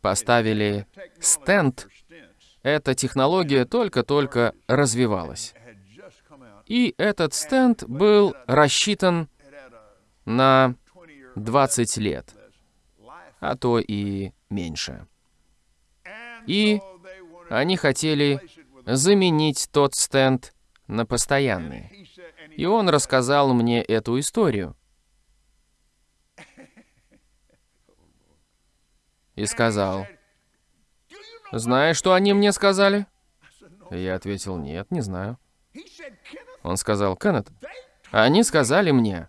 поставили стенд, эта технология только-только развивалась. И этот стенд был рассчитан на 20 year 20 лет, а то и меньше. И они хотели заменить тот стенд на постоянный. И он рассказал мне эту историю. И сказал, "Do you know «Знаешь, что они мне сказали?» Я ответил, «Нет, не знаю». Он сказал, «Кеннет, они сказали мне,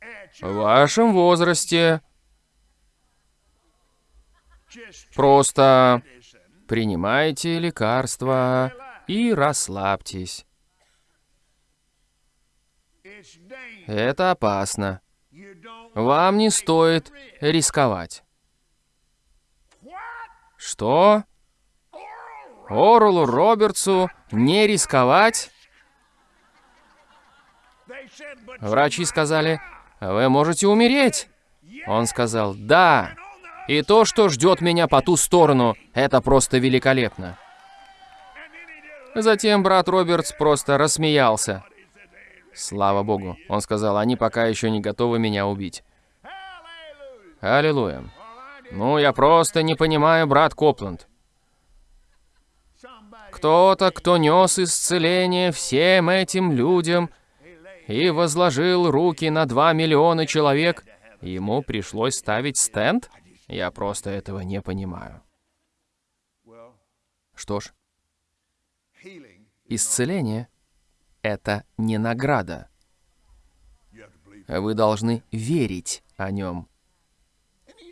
at в вашем возрасте просто принимайте лекарства и расслабьтесь. Это опасно. Вам не стоит рисковать. Что? Орулу Робертсу не рисковать? Врачи сказали, вы можете умереть. Он сказал, да. И то, что ждет меня по ту сторону, это просто великолепно. Затем брат Робертс просто рассмеялся. Слава богу. Он сказал, они пока еще не готовы меня убить. Аллилуйя. Ну, я просто не понимаю, брат Копланд. Кто-то, кто нес исцеление всем этим людям и возложил руки на два миллиона человек, ему пришлось ставить стенд? Я просто этого не понимаю. Что ж, исцеление — это не награда. Вы должны верить о нем,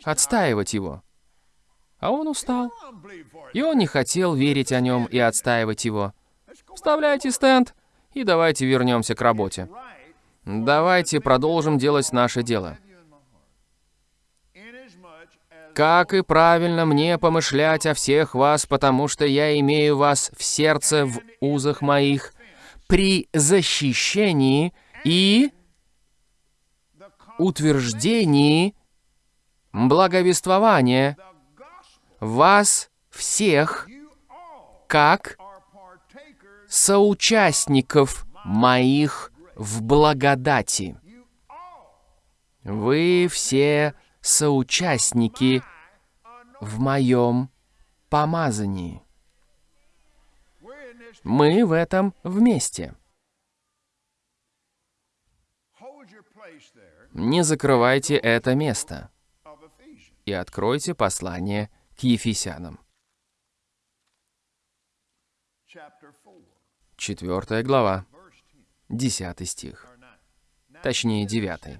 отстаивать его. А он устал. И он не хотел верить о нем и отстаивать его. Вставляйте стенд, и давайте вернемся к работе. Давайте продолжим делать наше дело. Как и правильно мне помышлять о всех вас, потому что я имею вас в сердце в узах моих, при защищении и утверждении благовествования вас всех как соучастников моих в благодати. Вы все соучастники в моем помазании. Мы в этом вместе. Не закрывайте это место и откройте послание к Ефесянам. Четвертая глава, десятый стих. Точнее, девятый.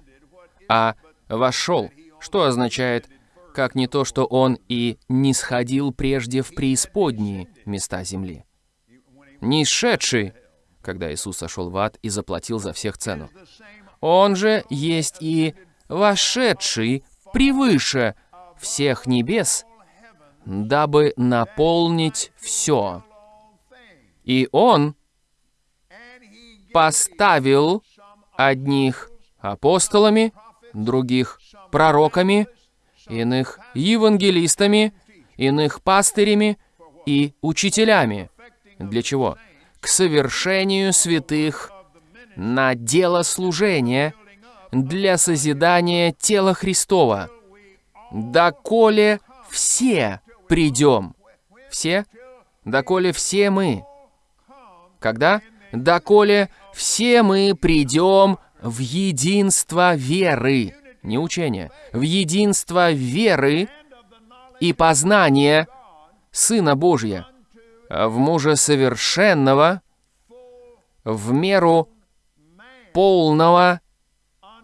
А «вошел», что означает, как не то, что он и не сходил прежде в преисподние места земли. Не шедший, когда Иисус сошел в ад и заплатил за всех цену. Он же есть и вошедший превыше всех небес, дабы наполнить все. И Он поставил одних апостолами, других пророками, иных евангелистами, иных пастырями и учителями. Для чего? К совершению святых на дело служения для созидания тела Христова, доколе все придем. Все? Доколе все мы. Когда? Доколе все мы придем в единство веры, не учения, в единство веры и познания Сына Божия, в мужа совершенного, в меру полного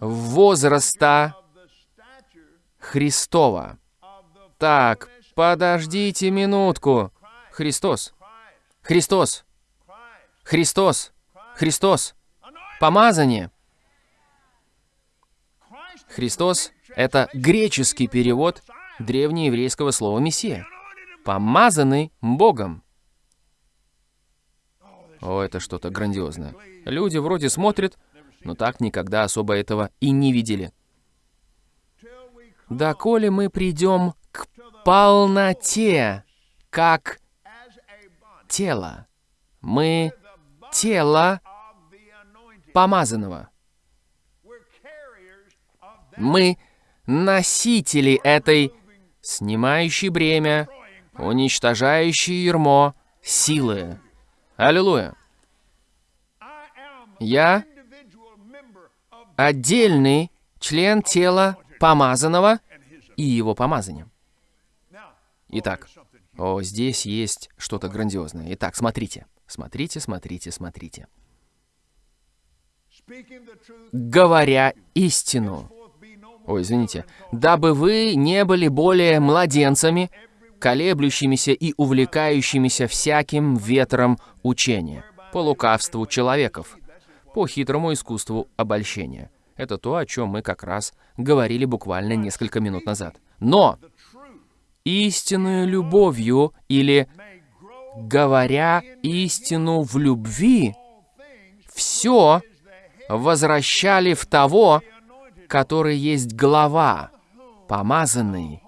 возраста Христова. Так, подождите минутку. Христос. Христос. Христос. Христос. Помазание. Христос — это греческий перевод древнееврейского слова «мессия». Помазанный Богом. О, это что-то грандиозное. Люди вроде смотрят, но так никогда особо этого и не видели. Доколе мы придем полноте, как тело. Мы тело помазанного. Мы носители этой снимающей бремя, уничтожающей ермо силы. Аллилуйя. Я отдельный член тела помазанного и его помазанием. Итак, о, здесь есть что-то грандиозное. Итак, смотрите, смотрите, смотрите, смотрите. Говоря истину. Ой, извините. Дабы вы не были более младенцами, колеблющимися и увлекающимися всяким ветром учения, по лукавству человеков, по хитрому искусству обольщения. Это то, о чем мы как раз говорили буквально несколько минут назад. Но истинную любовью или говоря истину в любви, все возвращали в того, который есть глава, помазанный,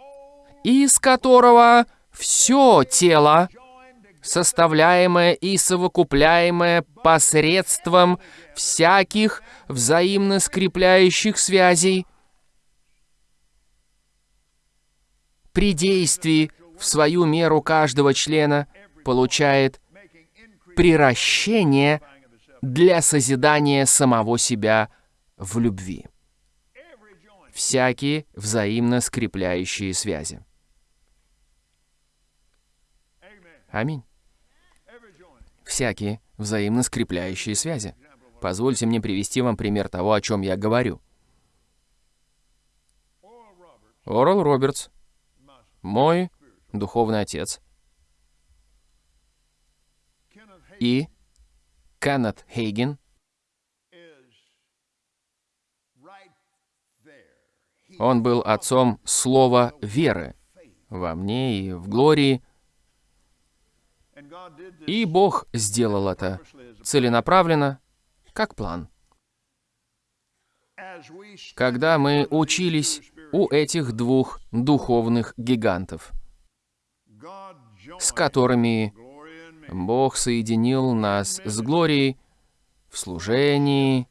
из которого все тело, составляемое и совокупляемое посредством всяких взаимно скрепляющих связей, при действии в свою меру каждого члена получает приращение для созидания самого себя в любви. Всякие взаимно скрепляющие связи. Аминь. Всякие взаимно скрепляющие связи. Позвольте мне привести вам пример того, о чем я говорю. Орел Робертс, мой духовный отец, и Кеннет Хейген, он был отцом слова веры во мне и в Глории, и Бог сделал это целенаправленно, как план. Когда мы учились у этих двух духовных гигантов, с которыми. Бог соединил нас с Глорией в служении,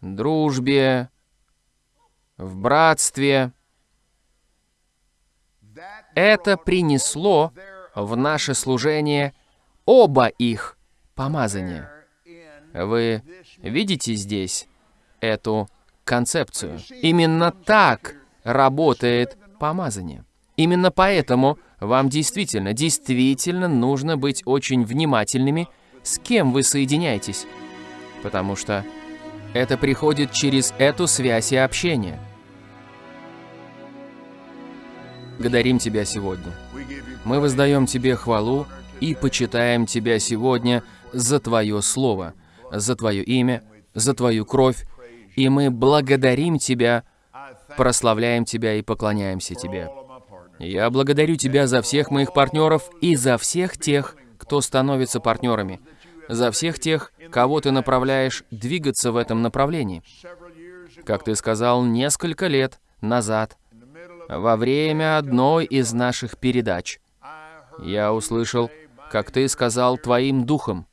дружбе, в братстве. Это принесло в наше служение оба их помазания. Вы видите здесь эту концепцию? Именно так работает помазание. Именно поэтому вам действительно, действительно нужно быть очень внимательными, с кем вы соединяетесь. Потому что это приходит через эту связь и общение. Благодарим Тебя сегодня. Мы воздаем Тебе хвалу и почитаем Тебя сегодня за Твое Слово, за Твое имя, за Твою кровь, и мы благодарим Тебя, прославляем Тебя и поклоняемся Тебе. Я благодарю Тебя за всех моих партнеров и за всех тех, кто становится партнерами, за всех тех, кого Ты направляешь двигаться в этом направлении. Как Ты сказал несколько лет назад, во время одной из наших передач, я услышал, как Ты сказал Твоим духом,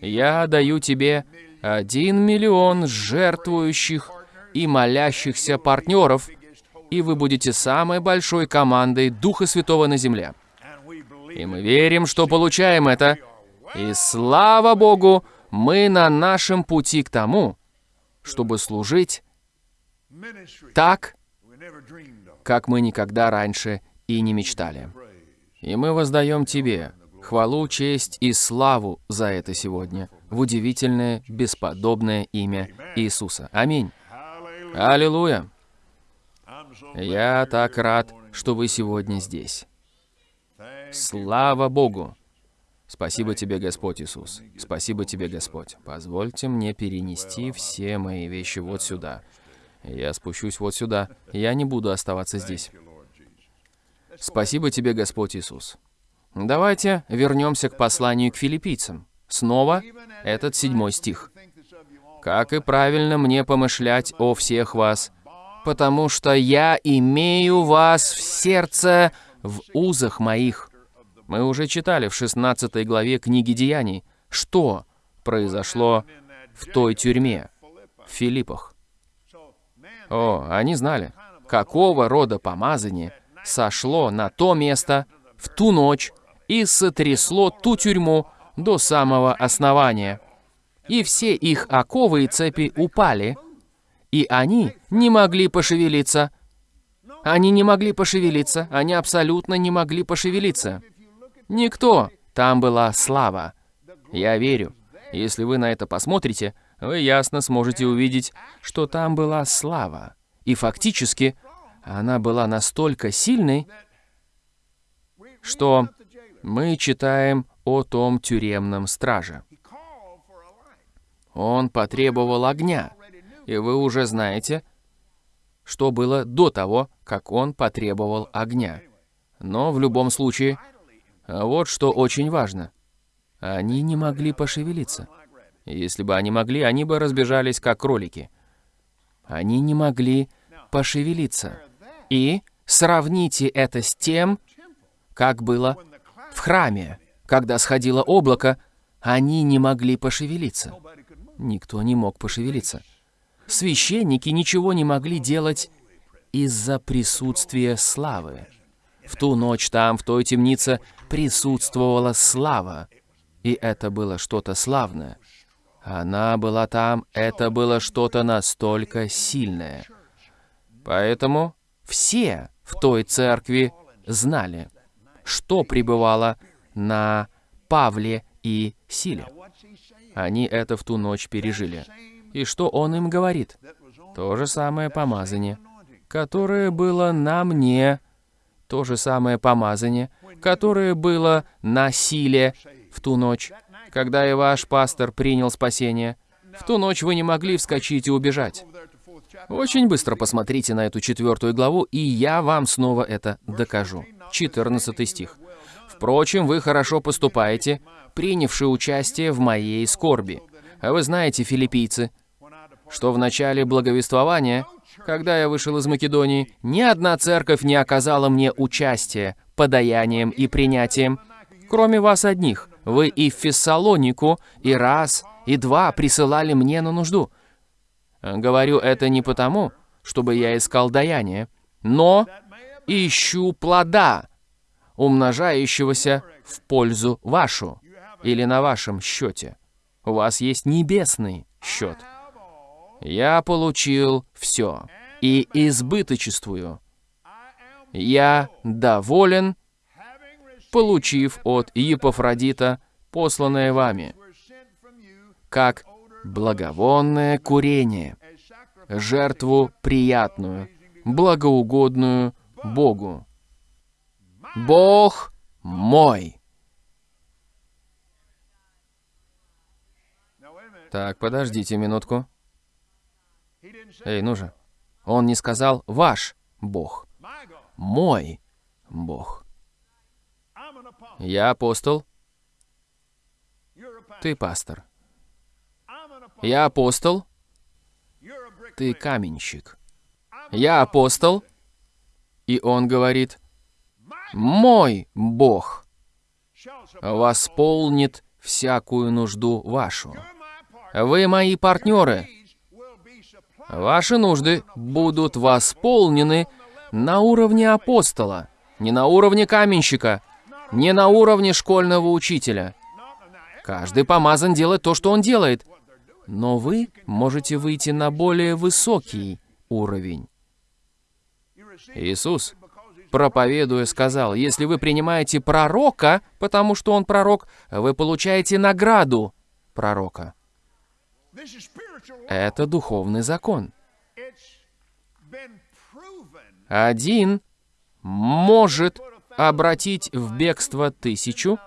«Я даю Тебе один миллион жертвующих и молящихся партнеров, и вы будете самой большой командой Духа Святого на земле». И мы верим, что получаем это. И слава Богу, мы на нашем пути к тому, чтобы служить так, как мы никогда раньше и не мечтали. И мы воздаем Тебе хвалу, честь и славу за это сегодня, в удивительное, бесподобное имя Иисуса. Аминь. Аллилуйя. Я так рад, что вы сегодня здесь. Слава Богу! Спасибо тебе, Господь Иисус. Спасибо тебе, Господь. Позвольте мне перенести все мои вещи вот сюда. Я спущусь вот сюда. Я не буду оставаться здесь. Спасибо тебе, Господь Иисус. Давайте вернемся к посланию к филиппийцам. Снова этот седьмой стих. «Как и правильно мне помышлять о всех вас, потому что я имею вас в сердце в узах моих». Мы уже читали в 16 главе книги Деяний, что произошло в той тюрьме, в Филиппах. О, они знали, какого рода помазание сошло на то место в ту ночь и сотрясло ту тюрьму до самого основания. И все их оковы и цепи упали, и они не могли пошевелиться. Они не могли пошевелиться, они абсолютно не могли пошевелиться. Никто. Там была слава. Я верю. Если вы на это посмотрите, вы ясно сможете увидеть, что там была слава. И фактически она была настолько сильной, что мы читаем о том тюремном страже. Он потребовал огня. И вы уже знаете, что было до того, как он потребовал огня. Но в любом случае, вот что очень важно. Они не могли пошевелиться. Если бы они могли, они бы разбежались, как кролики. Они не могли пошевелиться. И сравните это с тем, как было в храме, когда сходило облако, они не могли пошевелиться. Никто не мог пошевелиться. Священники ничего не могли делать из-за присутствия славы. В ту ночь там, в той темнице, присутствовала слава. И это было что-то славное. Она была там, это было что-то настолько сильное. Поэтому все в той церкви знали, что пребывало на Павле и Силе. Они это в ту ночь пережили. И что он им говорит? То же самое помазание, которое было на мне, то же самое помазание, которое было на Силе в ту ночь, когда и ваш пастор принял спасение. В ту ночь вы не могли вскочить и убежать. Очень быстро посмотрите на эту четвертую главу, и я вам снова это докажу. 14 стих. «Впрочем, вы хорошо поступаете, принявшие участие в моей скорби. А вы знаете, филиппийцы, что в начале благовествования, когда я вышел из Македонии, ни одна церковь не оказала мне участия подаянием и принятием, кроме вас одних. Вы и в Фессалонику, и раз, и два присылали мне на нужду. Говорю это не потому, чтобы я искал даяние, но ищу плода, умножающегося в пользу вашу или на вашем счете. У вас есть небесный счет. Я получил все и избыточествую. Я доволен, получив от Епофродита посланное вами, как благовонное курение, жертву приятную, благоугодную Богу. Бог мой. Так, подождите минутку. Эй, ну же. Он не сказал «ваш Бог», «мой Бог». Я апостол, ты пастор. Я апостол, ты каменщик. Я апостол, и он говорит, «Мой Бог восполнит всякую нужду вашу». Вы мои партнеры. Ваши нужды будут восполнены на уровне апостола, не на уровне каменщика, не на уровне школьного учителя. Каждый помазан делать то, что он делает. Но вы можете выйти на более высокий уровень. Иисус, проповедуя, сказал, если вы принимаете пророка, потому что он пророк, вы получаете награду пророка. Это духовный закон. Один может обратить в бегство тысячу,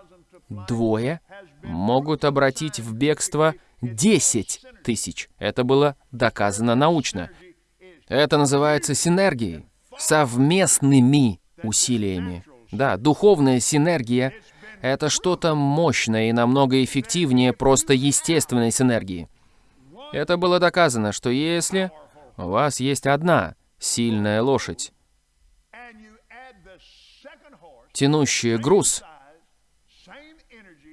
двое могут обратить в бегство десять тысяч. Это было доказано научно. Это называется синергией, совместными усилиями. Да, духовная синергия — это что-то мощное и намного эффективнее просто естественной синергии. Это было доказано, что если у вас есть одна сильная лошадь, тянущая груз,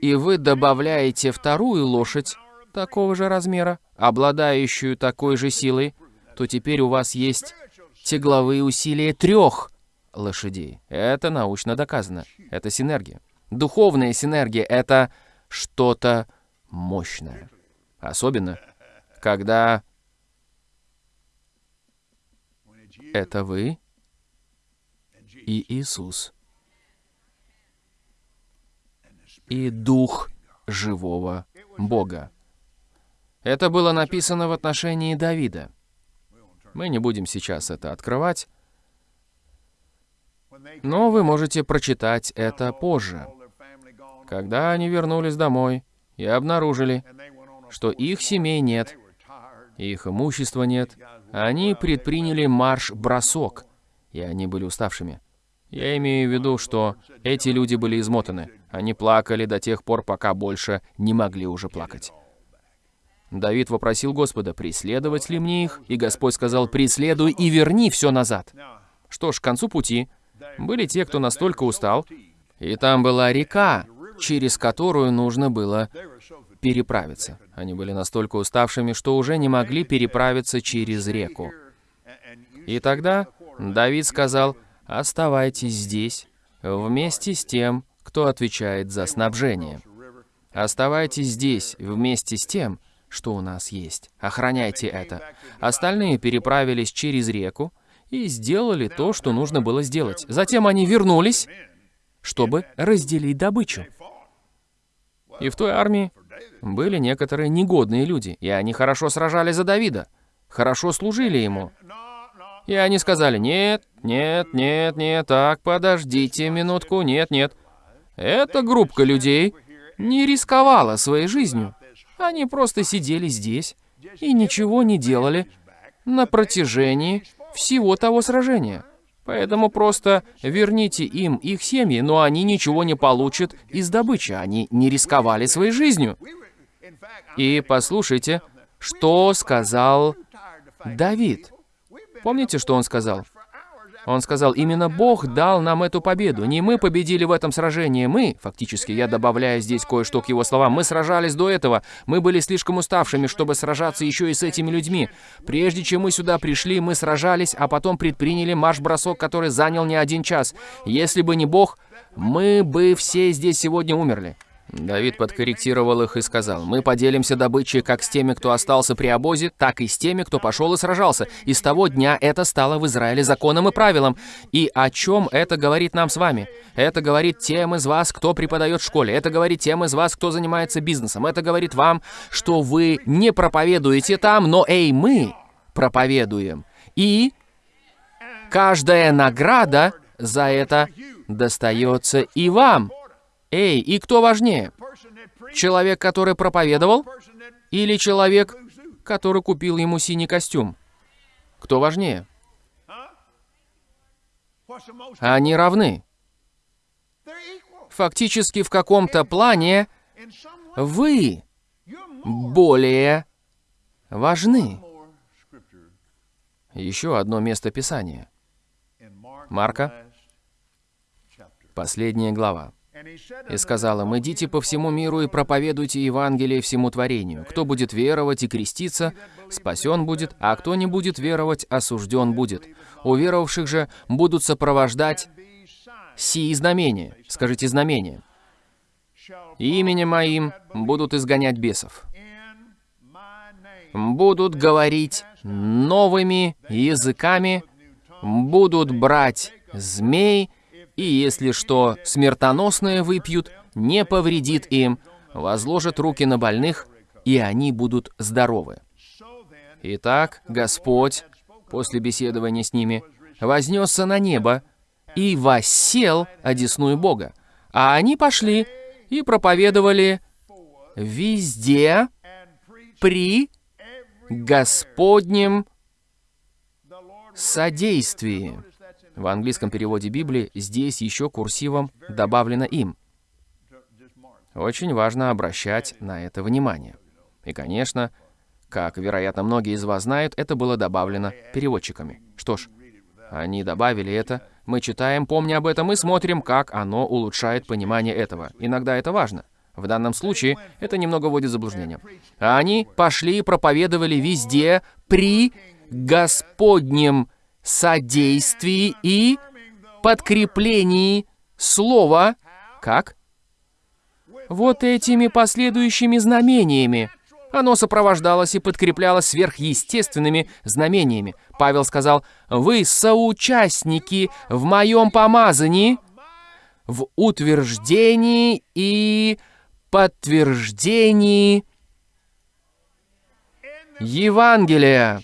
и вы добавляете вторую лошадь такого же размера, обладающую такой же силой, то теперь у вас есть тягловые усилия трех лошадей. Это научно доказано. Это синергия. Духовная синергия — это что-то мощное. Особенно, когда это вы и Иисус, и Дух живого Бога. Это было написано в отношении Давида. Мы не будем сейчас это открывать, но вы можете прочитать это позже. Когда они вернулись домой и обнаружили, что их семей нет, их имущества нет. Они предприняли марш-бросок, и они были уставшими. Я имею в виду, что эти люди были измотаны. Они плакали до тех пор, пока больше не могли уже плакать. Давид вопросил Господа, преследовать ли мне их, и Господь сказал, преследуй и верни все назад. Что ж, к концу пути были те, кто настолько устал, и там была река, через которую нужно было переправиться. Они были настолько уставшими, что уже не могли переправиться через реку. И тогда Давид сказал, оставайтесь здесь, вместе с тем, кто отвечает за снабжение. Оставайтесь здесь, вместе с тем, что у нас есть. Охраняйте это. Остальные переправились через реку и сделали то, что нужно было сделать. Затем они вернулись, чтобы разделить добычу. И в той армии были некоторые негодные люди, и они хорошо сражались за Давида, хорошо служили ему. И они сказали, нет, нет, нет, нет, так, подождите минутку, нет, нет. Эта группа людей не рисковала своей жизнью. Они просто сидели здесь и ничего не делали на протяжении всего того сражения. Поэтому просто верните им их семьи, но они ничего не получат из добычи. Они не рисковали своей жизнью. И послушайте, что сказал Давид. Помните, что он сказал? Он сказал, именно Бог дал нам эту победу. Не мы победили в этом сражении, мы, фактически, я добавляю здесь кое-что к его словам, мы сражались до этого, мы были слишком уставшими, чтобы сражаться еще и с этими людьми. Прежде чем мы сюда пришли, мы сражались, а потом предприняли марш-бросок, который занял не один час. Если бы не Бог, мы бы все здесь сегодня умерли. Давид подкорректировал их и сказал, «Мы поделимся добычей как с теми, кто остался при обозе, так и с теми, кто пошел и сражался. И с того дня это стало в Израиле законом и правилом. И о чем это говорит нам с вами? Это говорит тем из вас, кто преподает в школе. Это говорит тем из вас, кто занимается бизнесом. Это говорит вам, что вы не проповедуете там, но эй, мы проповедуем. И каждая награда за это достается и вам». Эй, и кто важнее? Человек, который проповедовал, или человек, который купил ему синий костюм? Кто важнее? Они равны. Фактически, в каком-то плане вы более важны. Еще одно место Писания. Марка, последняя глава. И сказала им, «Идите по всему миру и проповедуйте Евангелие всему творению. Кто будет веровать и креститься, спасен будет, а кто не будет веровать, осужден будет. У веровавших же будут сопровождать сии знамения». Скажите «знамения». «Именем моим будут изгонять бесов» будут говорить новыми языками, будут брать змей, и если что смертоносное выпьют, не повредит им, возложат руки на больных, и они будут здоровы. Итак, Господь, после беседования с ними, вознесся на небо и воссел одесную Бога. А они пошли и проповедовали везде при Господнем содействии. В английском переводе Библии здесь еще курсивом добавлено «им». Очень важно обращать на это внимание. И, конечно, как, вероятно, многие из вас знают, это было добавлено переводчиками. Что ж, они добавили это, мы читаем, помня об этом, и смотрим, как оно улучшает понимание этого. Иногда это важно. В данном случае это немного вводит заблуждение. Они пошли и проповедовали везде при Господнем содействии и подкреплении слова, как? Вот этими последующими знамениями. Оно сопровождалось и подкреплялось сверхъестественными знамениями. Павел сказал, «Вы соучастники в моем помазании, в утверждении и подтверждении Евангелия»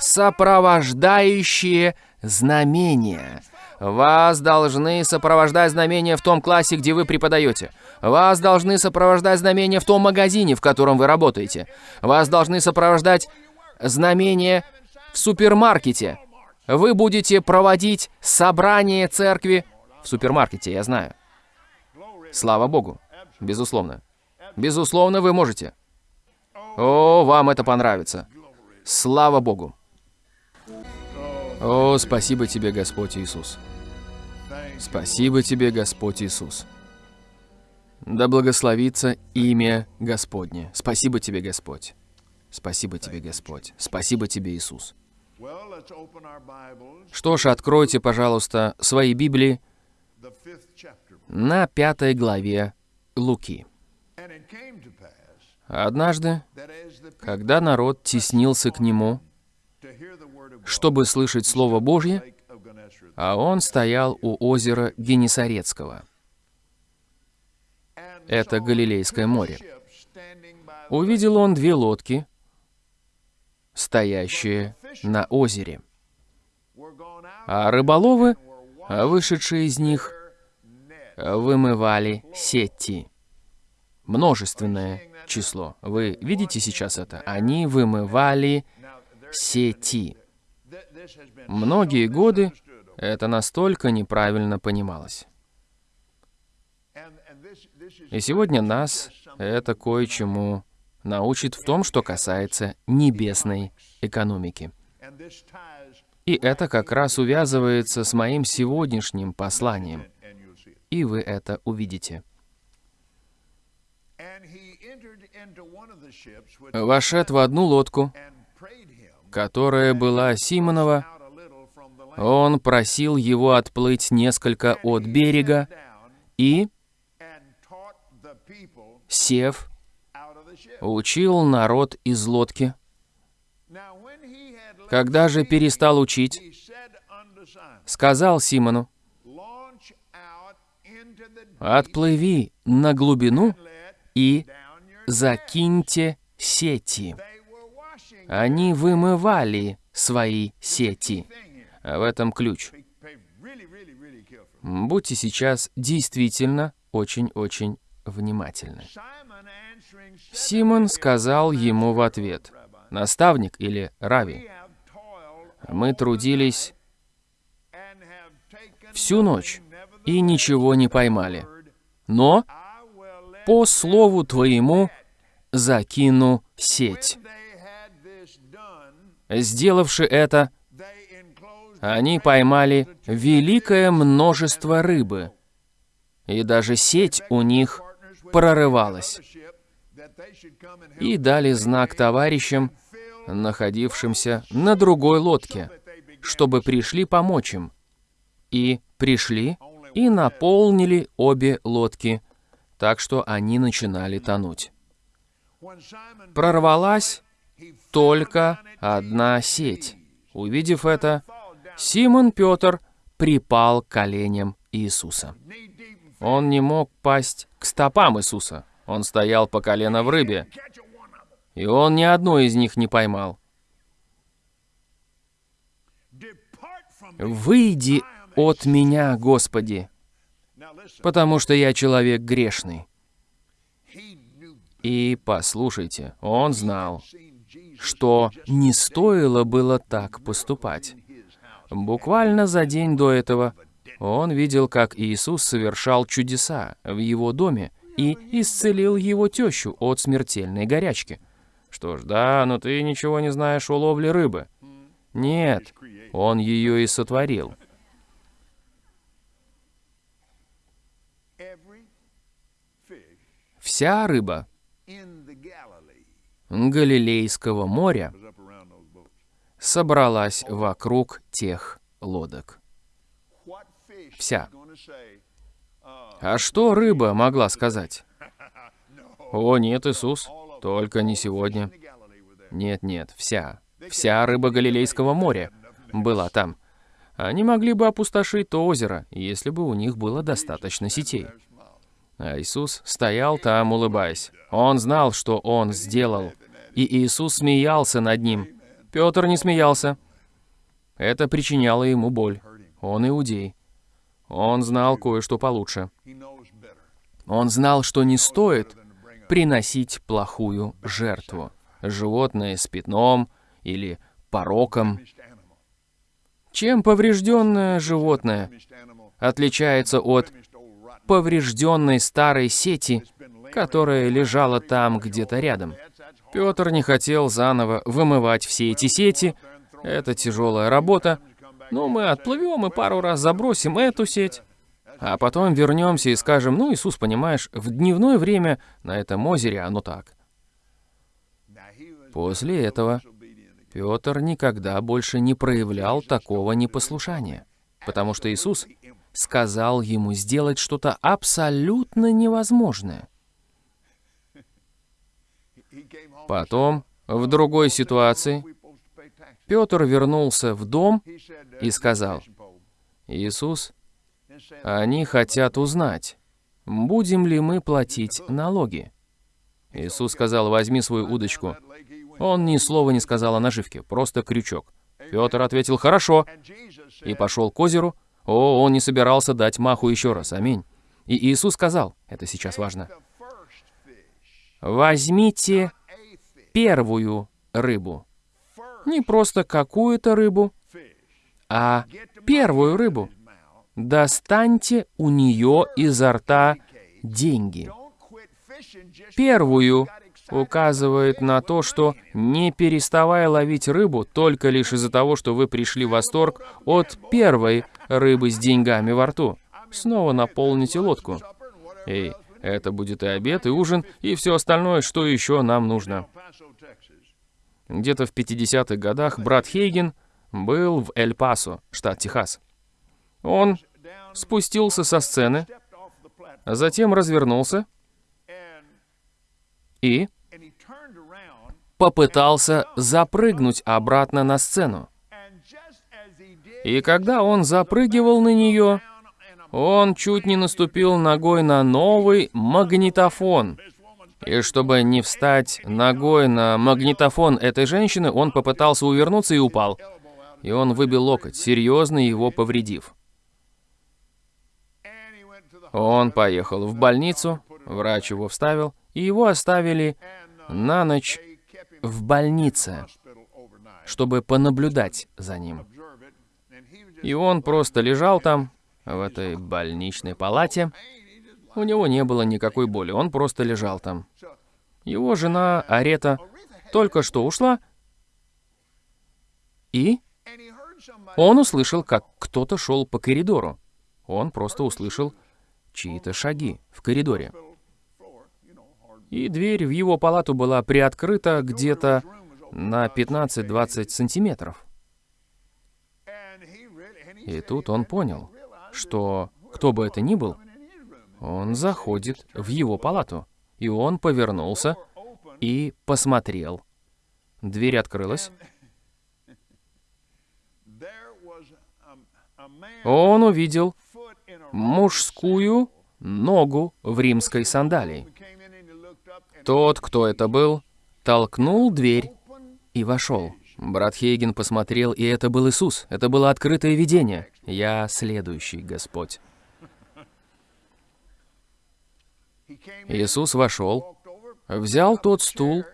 сопровождающие знамения. Вас должны сопровождать знамения в том классе, где вы преподаете. Вас должны сопровождать знамения в том магазине, в котором вы работаете. Вас должны сопровождать знамения в супермаркете. Вы будете проводить собрание церкви в супермаркете, я знаю. Слава Богу. Безусловно. Безусловно, вы можете. О, вам это понравится. Слава Богу. О, спасибо тебе, Господь Иисус. Спасибо тебе, Господь Иисус. Да благословится имя Господне. Спасибо тебе, Господь. Спасибо тебе, Господь. Спасибо тебе, Иисус. Что ж, откройте, пожалуйста, свои Библии на пятой главе Луки. Однажды, когда народ теснился к нему, чтобы слышать Слово Божье, а он стоял у озера Генесарецкого. Это Галилейское море. Увидел он две лодки, стоящие на озере. А рыболовы, вышедшие из них, вымывали сети. Множественное число. Вы видите сейчас это? Они вымывали сети. Многие годы это настолько неправильно понималось. И сегодня нас это кое-чему научит в том, что касается небесной экономики. И это как раз увязывается с моим сегодняшним посланием. И вы это увидите. Вошед в одну лодку, которая была Симонова, он просил его отплыть несколько от берега и, сев, учил народ из лодки. Когда же перестал учить, сказал Симону, «Отплыви на глубину и закиньте сети». Они вымывали свои сети. А в этом ключ. Будьте сейчас действительно очень-очень внимательны. Симон сказал ему в ответ, «Наставник или Рави, мы трудились всю ночь и ничего не поймали, но по слову твоему закину сеть». Сделавши это, они поймали великое множество рыбы, и даже сеть у них прорывалась. И дали знак товарищам, находившимся на другой лодке, чтобы пришли помочь им. И пришли и наполнили обе лодки, так что они начинали тонуть. Прорвалась только одна сеть. Увидев это, Симон Петр припал к коленям Иисуса. Он не мог пасть к стопам Иисуса. Он стоял по колено в рыбе, и он ни одной из них не поймал. «Выйди от меня, Господи, потому что я человек грешный». И послушайте, он знал, что не стоило было так поступать. Буквально за день до этого он видел, как Иисус совершал чудеса в его доме и исцелил его тещу от смертельной горячки. Что ж, да, но ты ничего не знаешь о ловле рыбы. Нет, он ее и сотворил. Вся рыба Галилейского моря собралась вокруг тех лодок. Вся. uh, А что рыба могла сказать? О, нет, Иисус, только не сегодня. Нет, нет, вся. Вся рыба Галилейского моря была там. Они могли бы опустошить то озеро, если бы у них было достаточно сетей. А Иисус стоял там, улыбаясь. Он знал, что он сделал. И Иисус смеялся над ним. Петр не смеялся. Это причиняло ему боль. Он иудей. Он знал кое-что получше. Он знал, что не стоит приносить плохую жертву. Животное с пятном или пороком. Чем поврежденное животное отличается от поврежденной старой сети, которая лежала там где-то рядом? Петр не хотел заново вымывать все эти сети. Это тяжелая работа. Но мы отплывем и пару раз забросим эту сеть. А потом вернемся и скажем, ну, Иисус, понимаешь, в дневное время на этом озере оно так. После этого Петр никогда больше не проявлял такого непослушания, потому что Иисус сказал ему сделать что-то абсолютно невозможное. Потом, в другой ситуации, Петр вернулся в дом и сказал, «Иисус, они хотят узнать, будем ли мы платить налоги». Иисус сказал, «Возьми свою удочку». Он ни слова не сказал о наживке, просто крючок. Петр ответил «Хорошо» и пошел к озеру. О, он не собирался дать маху еще раз, аминь. И Иисус сказал, это сейчас важно, «Возьмите первую рыбу». Не просто какую-то рыбу, а первую рыбу. Достаньте у нее изо рта деньги. Первую указывает на то, что не переставая ловить рыбу только лишь из-за того, что вы пришли в восторг от первой рыбы с деньгами во рту. Снова наполните лодку. Эй, это будет и обед, и ужин, и все остальное, что еще нам нужно. Где-то в 50-х годах брат Хейген был в Эль-Пасо, штат Техас. Он спустился со сцены, затем развернулся и попытался запрыгнуть обратно на сцену. И когда он запрыгивал на нее, он чуть не наступил ногой на новый магнитофон. И чтобы не встать ногой на магнитофон этой женщины, он попытался увернуться и упал. И он выбил локоть, серьезно его повредив. Он поехал в больницу, врач его вставил, и его оставили на ночь в больнице, чтобы понаблюдать за ним. И он просто лежал там, в этой больничной палате. У него не было никакой боли, он просто лежал там. Его жена Арета только что ушла, и он услышал, как кто-то шел по коридору. Он просто услышал чьи-то шаги в коридоре и дверь в его палату была приоткрыта где-то на 15-20 сантиметров. И тут он понял, что кто бы это ни был, он заходит в его палату. И он повернулся и посмотрел. Дверь открылась. Он увидел мужскую ногу в римской сандалии. Тот, кто это был, толкнул дверь и вошел. Брат Хейген посмотрел, и это был Иисус. Это было открытое видение. «Я следующий, Господь». Иисус вошел, взял тот стул,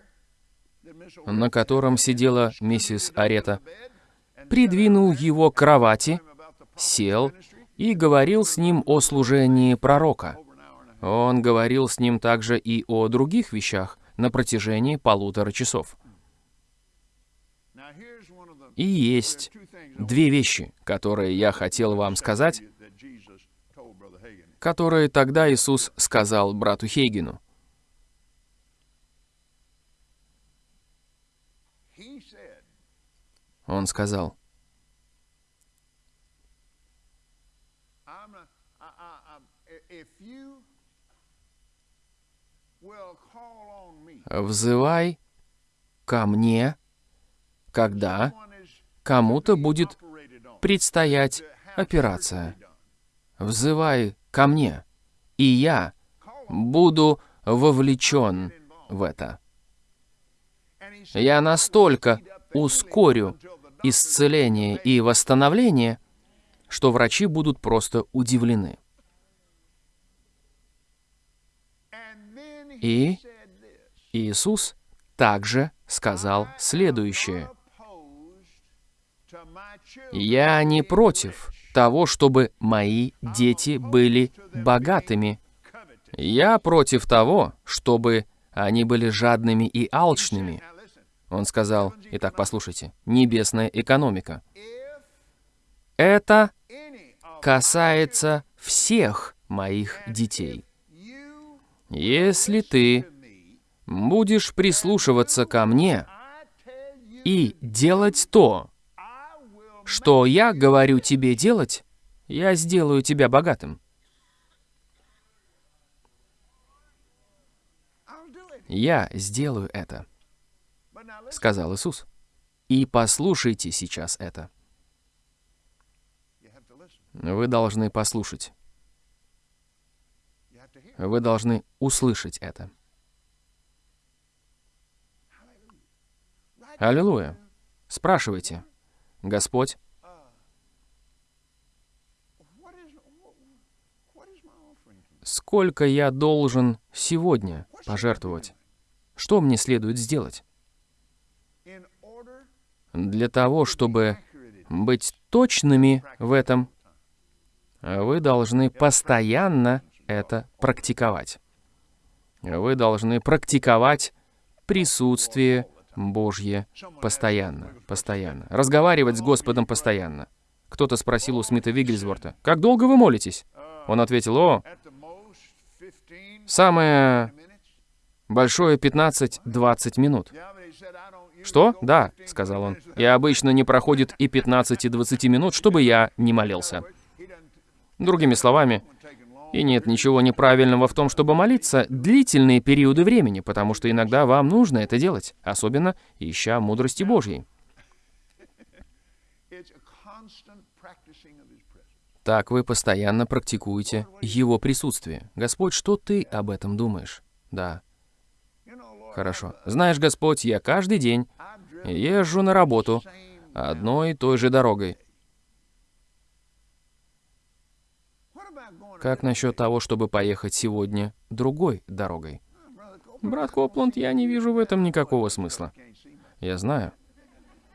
на котором сидела миссис Арета, придвинул его к кровати, сел и говорил с ним о служении пророка. Он говорил с ним также и о других вещах на протяжении полутора часов. И есть две вещи, которые я хотел вам сказать, которые тогда Иисус сказал брату Хейгену. Он сказал, «Взывай ко мне, когда кому-то будет предстоять операция. Взывай ко мне, и я буду вовлечен в это. Я настолько ускорю исцеление и восстановление, что врачи будут просто удивлены. И Иисус также сказал следующее. Я не против того, чтобы мои дети были богатыми. Я против того, чтобы они были жадными и алчными. Он сказал, итак, послушайте, небесная экономика. Это касается всех моих детей. Если ты будешь прислушиваться ко мне и делать то, что я говорю тебе делать, я сделаю тебя богатым. Я сделаю это, сказал Иисус. И послушайте сейчас это. Вы должны послушать. Вы должны услышать это. Аллилуйя. Спрашивайте. Господь, сколько я должен сегодня пожертвовать? Что мне следует сделать? Для того, чтобы быть точными в этом, вы должны постоянно это практиковать. Вы должны практиковать присутствие Божье постоянно, постоянно. Разговаривать с Господом постоянно. Кто-то спросил у Смита Вигельсворта, «Как долго вы молитесь?» Он ответил, «О, самое большое 15-20 минут». «Что? Да», — сказал он. «И обычно не проходит и 15-20 минут, чтобы я не молился». Другими словами, и нет ничего неправильного в том, чтобы молиться длительные периоды времени, потому что иногда вам нужно это делать, особенно ища мудрости Божьей. Так вы постоянно практикуете Его присутствие. Господь, что ты об этом думаешь? Да. Хорошо. Знаешь, Господь, я каждый день езжу на работу одной и той же дорогой. Как насчет того, чтобы поехать сегодня другой дорогой? Брат Копланд, я не вижу в этом никакого смысла. Я знаю.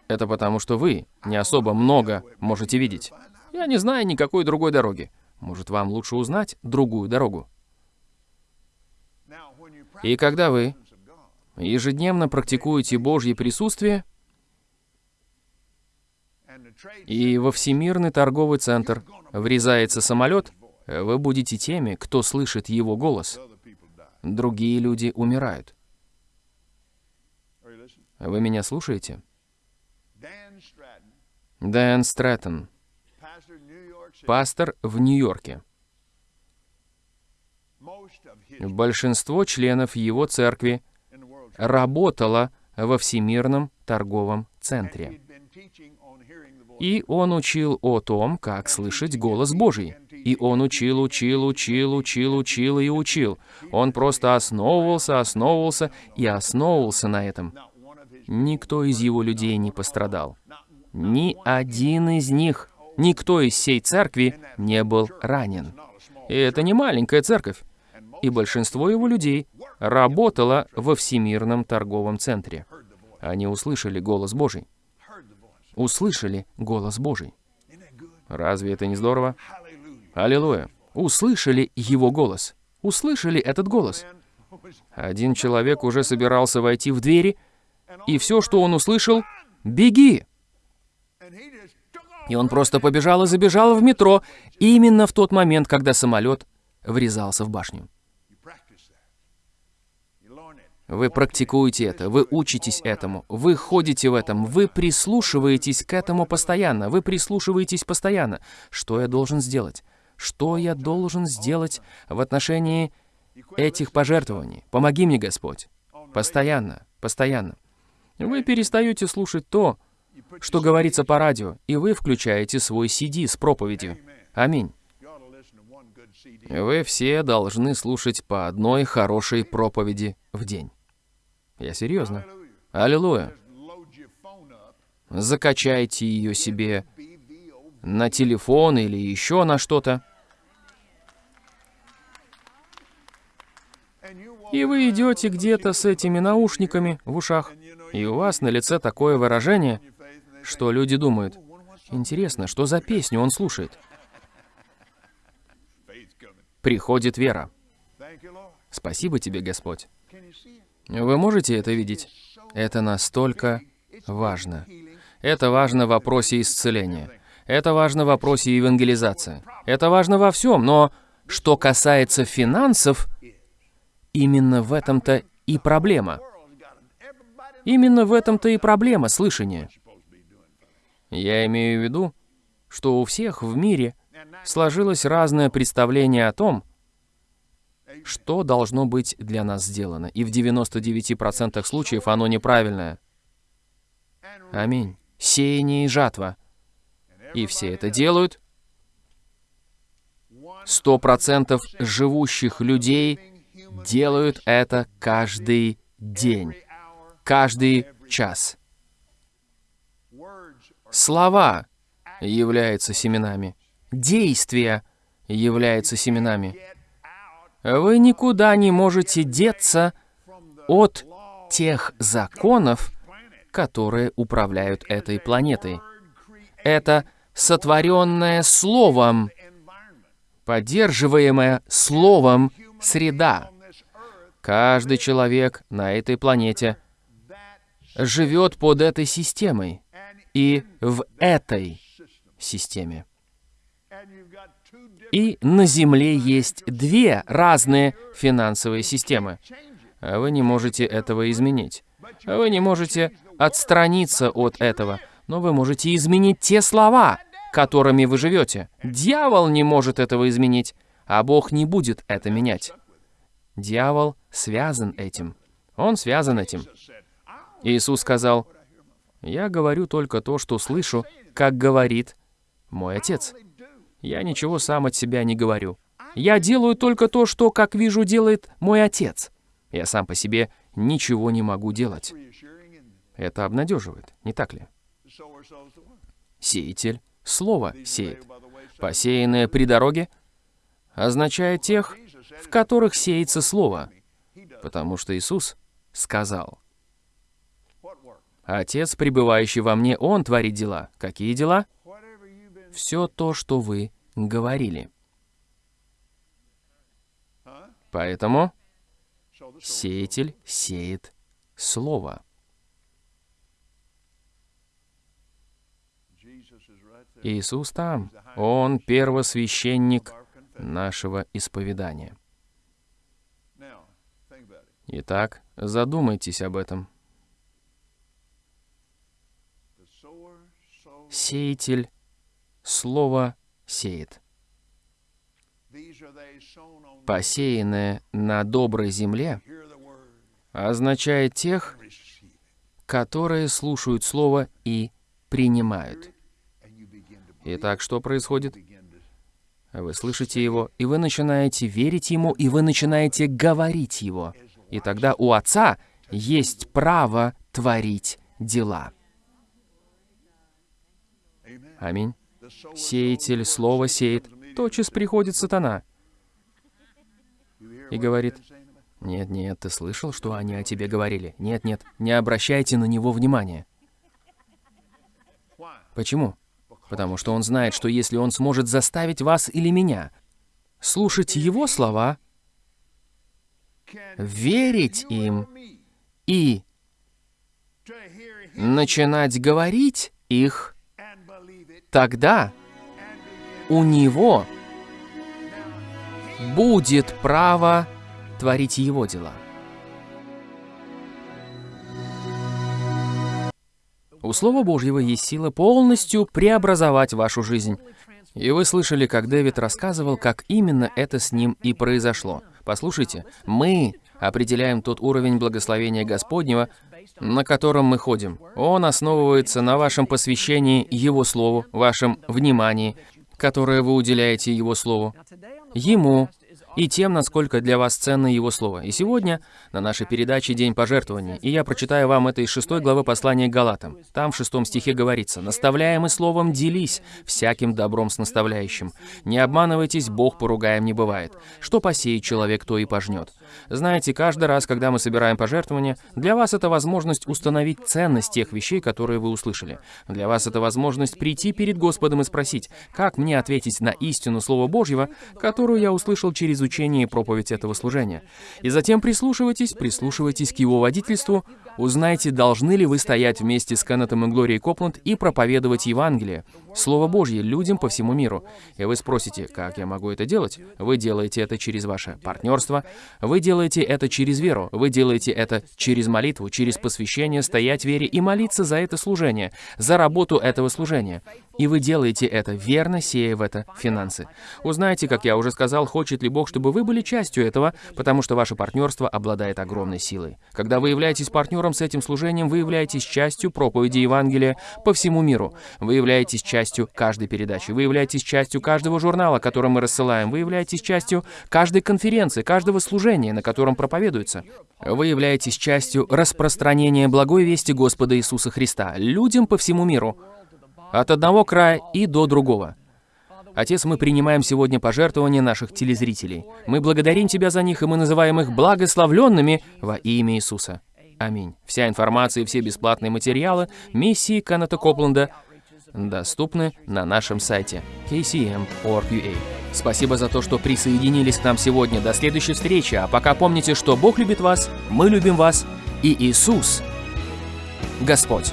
Это потому, что вы не особо много можете видеть. Я не знаю никакой другой дороги. Может, вам лучше узнать другую дорогу. И когда вы ежедневно практикуете Божье присутствие, и во Всемирный торговый центр врезается самолет, вы будете теми, кто слышит его голос. Другие люди умирают. Вы меня слушаете? Дэн Стрэттон, пастор в Нью-Йорке. Большинство членов его церкви работало во Всемирном торговом центре. И он учил о том, как слышать голос Божий. И он учил, учил, учил, учил, учил и учил. Он просто основывался, основывался и основывался на этом. Никто из его людей не пострадал. Ни один из них, никто из всей церкви не был ранен. И это не маленькая церковь. И большинство его людей работало во Всемирном торговом центре. Они услышали голос Божий. Услышали голос Божий. Разве это не здорово? Аллилуйя. Услышали его голос. Услышали этот голос. Один человек уже собирался войти в двери, и все, что он услышал, «Беги!» И он просто побежал и забежал в метро именно в тот момент, когда самолет врезался в башню. Вы практикуете это, вы учитесь этому, вы ходите в этом, вы прислушиваетесь к этому постоянно, вы прислушиваетесь постоянно. Что я должен сделать? Что я должен сделать в отношении этих пожертвований? Помоги мне, Господь. Постоянно, постоянно. Вы перестаете слушать то, что говорится по радио, и вы включаете свой CD с проповедью. Аминь. Вы все должны слушать по одной хорошей проповеди в день. Я серьезно. Аллилуйя. Закачайте ее себе на телефон или еще на что-то. И вы идете где-то с этими наушниками в ушах, и у вас на лице такое выражение, Что люди думают? Интересно, что за песню он слушает? Приходит вера. Спасибо тебе, Господь. Вы можете это видеть? Это настолько важно. Это важно в вопросе исцеления. Это важно в вопросе евангелизации. Это важно во всем, но что касается финансов, именно в этом-то и проблема. Именно в этом-то и проблема слышания. Я имею в виду, что у всех в мире сложилось разное представление о том, что должно быть для нас сделано, и в 99% случаев оно неправильное. Аминь. Сеяние и жатва. И все это делают. Сто процентов живущих людей делают это каждый день, каждый час. Слова являются семенами. Действия являются семенами. Вы никуда не можете деться от тех законов, которые управляют этой планетой. Это сотворенное Словом, поддерживаемая Словом среда. Каждый человек на этой планете живет под этой системой и в этой системе. И на Земле есть две разные финансовые системы. Вы не можете этого изменить. Вы не можете отстраниться от этого, но вы можете изменить те слова, которыми вы живете. Дьявол не может этого изменить, а Бог не будет это менять. Дьявол связан этим. Он связан этим. Иисус сказал, «Я говорю только то, что слышу, как говорит мой Отец. Я ничего сам от себя не говорю. Я делаю только то, что, как вижу, делает мой Отец. Я сам по себе ничего не могу делать». Это обнадеживает, не так ли? Сеятель слово сеет. Посеянное при дороге означает тех, в которых сеется слово, потому что Иисус сказал, «Отец, пребывающий во мне, Он творит дела». Какие дела? Все то, что вы говорили. Поэтому сеятель сеет слово. Иисус там. Он первосвященник нашего исповедания. Итак, задумайтесь об этом. Сеятель слово сеет. Посеянное на доброй земле означает тех, которые слушают слово и принимают. Итак, что происходит? Вы слышите его, и вы начинаете верить ему, и вы начинаете говорить его. И тогда у Отца есть право творить дела. Аминь. Сеятель слово сеет. Тотчас приходит сатана и говорит, «Нет, нет, ты слышал, что они о тебе говорили? Нет, нет, не обращайте на него внимания». Почему? Потому что он знает, что если он сможет заставить вас или меня слушать его слова, верить им и начинать говорить их, тогда у него будет право творить его дела. У Слова Божьего есть сила полностью преобразовать вашу жизнь. И вы слышали, как Дэвид рассказывал, как именно это с ним и произошло. Послушайте, мы определяем тот уровень благословения Господнего, на котором мы ходим. Он основывается на вашем посвящении Его Слову, вашем внимании, которое вы уделяете Его Слову, Ему, и тем, насколько для вас ценно Его Слово. И сегодня на нашей передаче «День пожертвований», и я прочитаю вам это из 6 главы послания к Галатам. Там в шестом стихе говорится, «Наставляемый словом делись всяким добром с наставляющим. Не обманывайтесь, Бог поругаем не бывает. Что посеет человек, то и пожнет». Знаете, каждый раз, когда мы собираем пожертвования, для вас это возможность установить ценность тех вещей, которые вы услышали. Для вас это возможность прийти перед Господом и спросить, как мне ответить на истину Слова Божьего, которую я услышал через изучение и проповедь этого служения. И затем прислушивайтесь, прислушивайтесь к его водительству, узнайте, должны ли вы стоять вместе с Кеннетом и Глорией Копланд и проповедовать Евангелие, Слово Божье людям по всему миру. И вы спросите, как я могу это делать? Вы делаете это через ваше партнерство, вы делаете это через веру, вы делаете это через молитву, через посвящение, стоять в вере и молиться за это служение, за работу этого служения. И вы делаете это, верно сея в это финансы. Узнайте, как я уже сказал, хочет ли Бог, чтобы вы были частью этого, потому что ваше партнерство обладает огромной силой. Когда вы являетесь партнером с этим служением, вы являетесь частью проповеди Евангелия по всему миру. Вы являетесь частью каждой передачи. Вы являетесь частью каждого журнала, который мы рассылаем. Вы являетесь частью каждой конференции, каждого служения, на котором проповедуется. Вы являетесь частью распространения благой вести Господа Иисуса Христа людям по всему миру от одного края и до другого. Отец, мы принимаем сегодня пожертвования наших телезрителей. Мы благодарим Тебя за них, и мы называем их благословленными во имя Иисуса. Аминь. Вся информация и все бесплатные материалы миссии Каната Копленда доступны на нашем сайте kcm.org.ua. Спасибо за то, что присоединились к нам сегодня. До следующей встречи. А пока помните, что Бог любит вас, мы любим вас, и Иисус – Господь.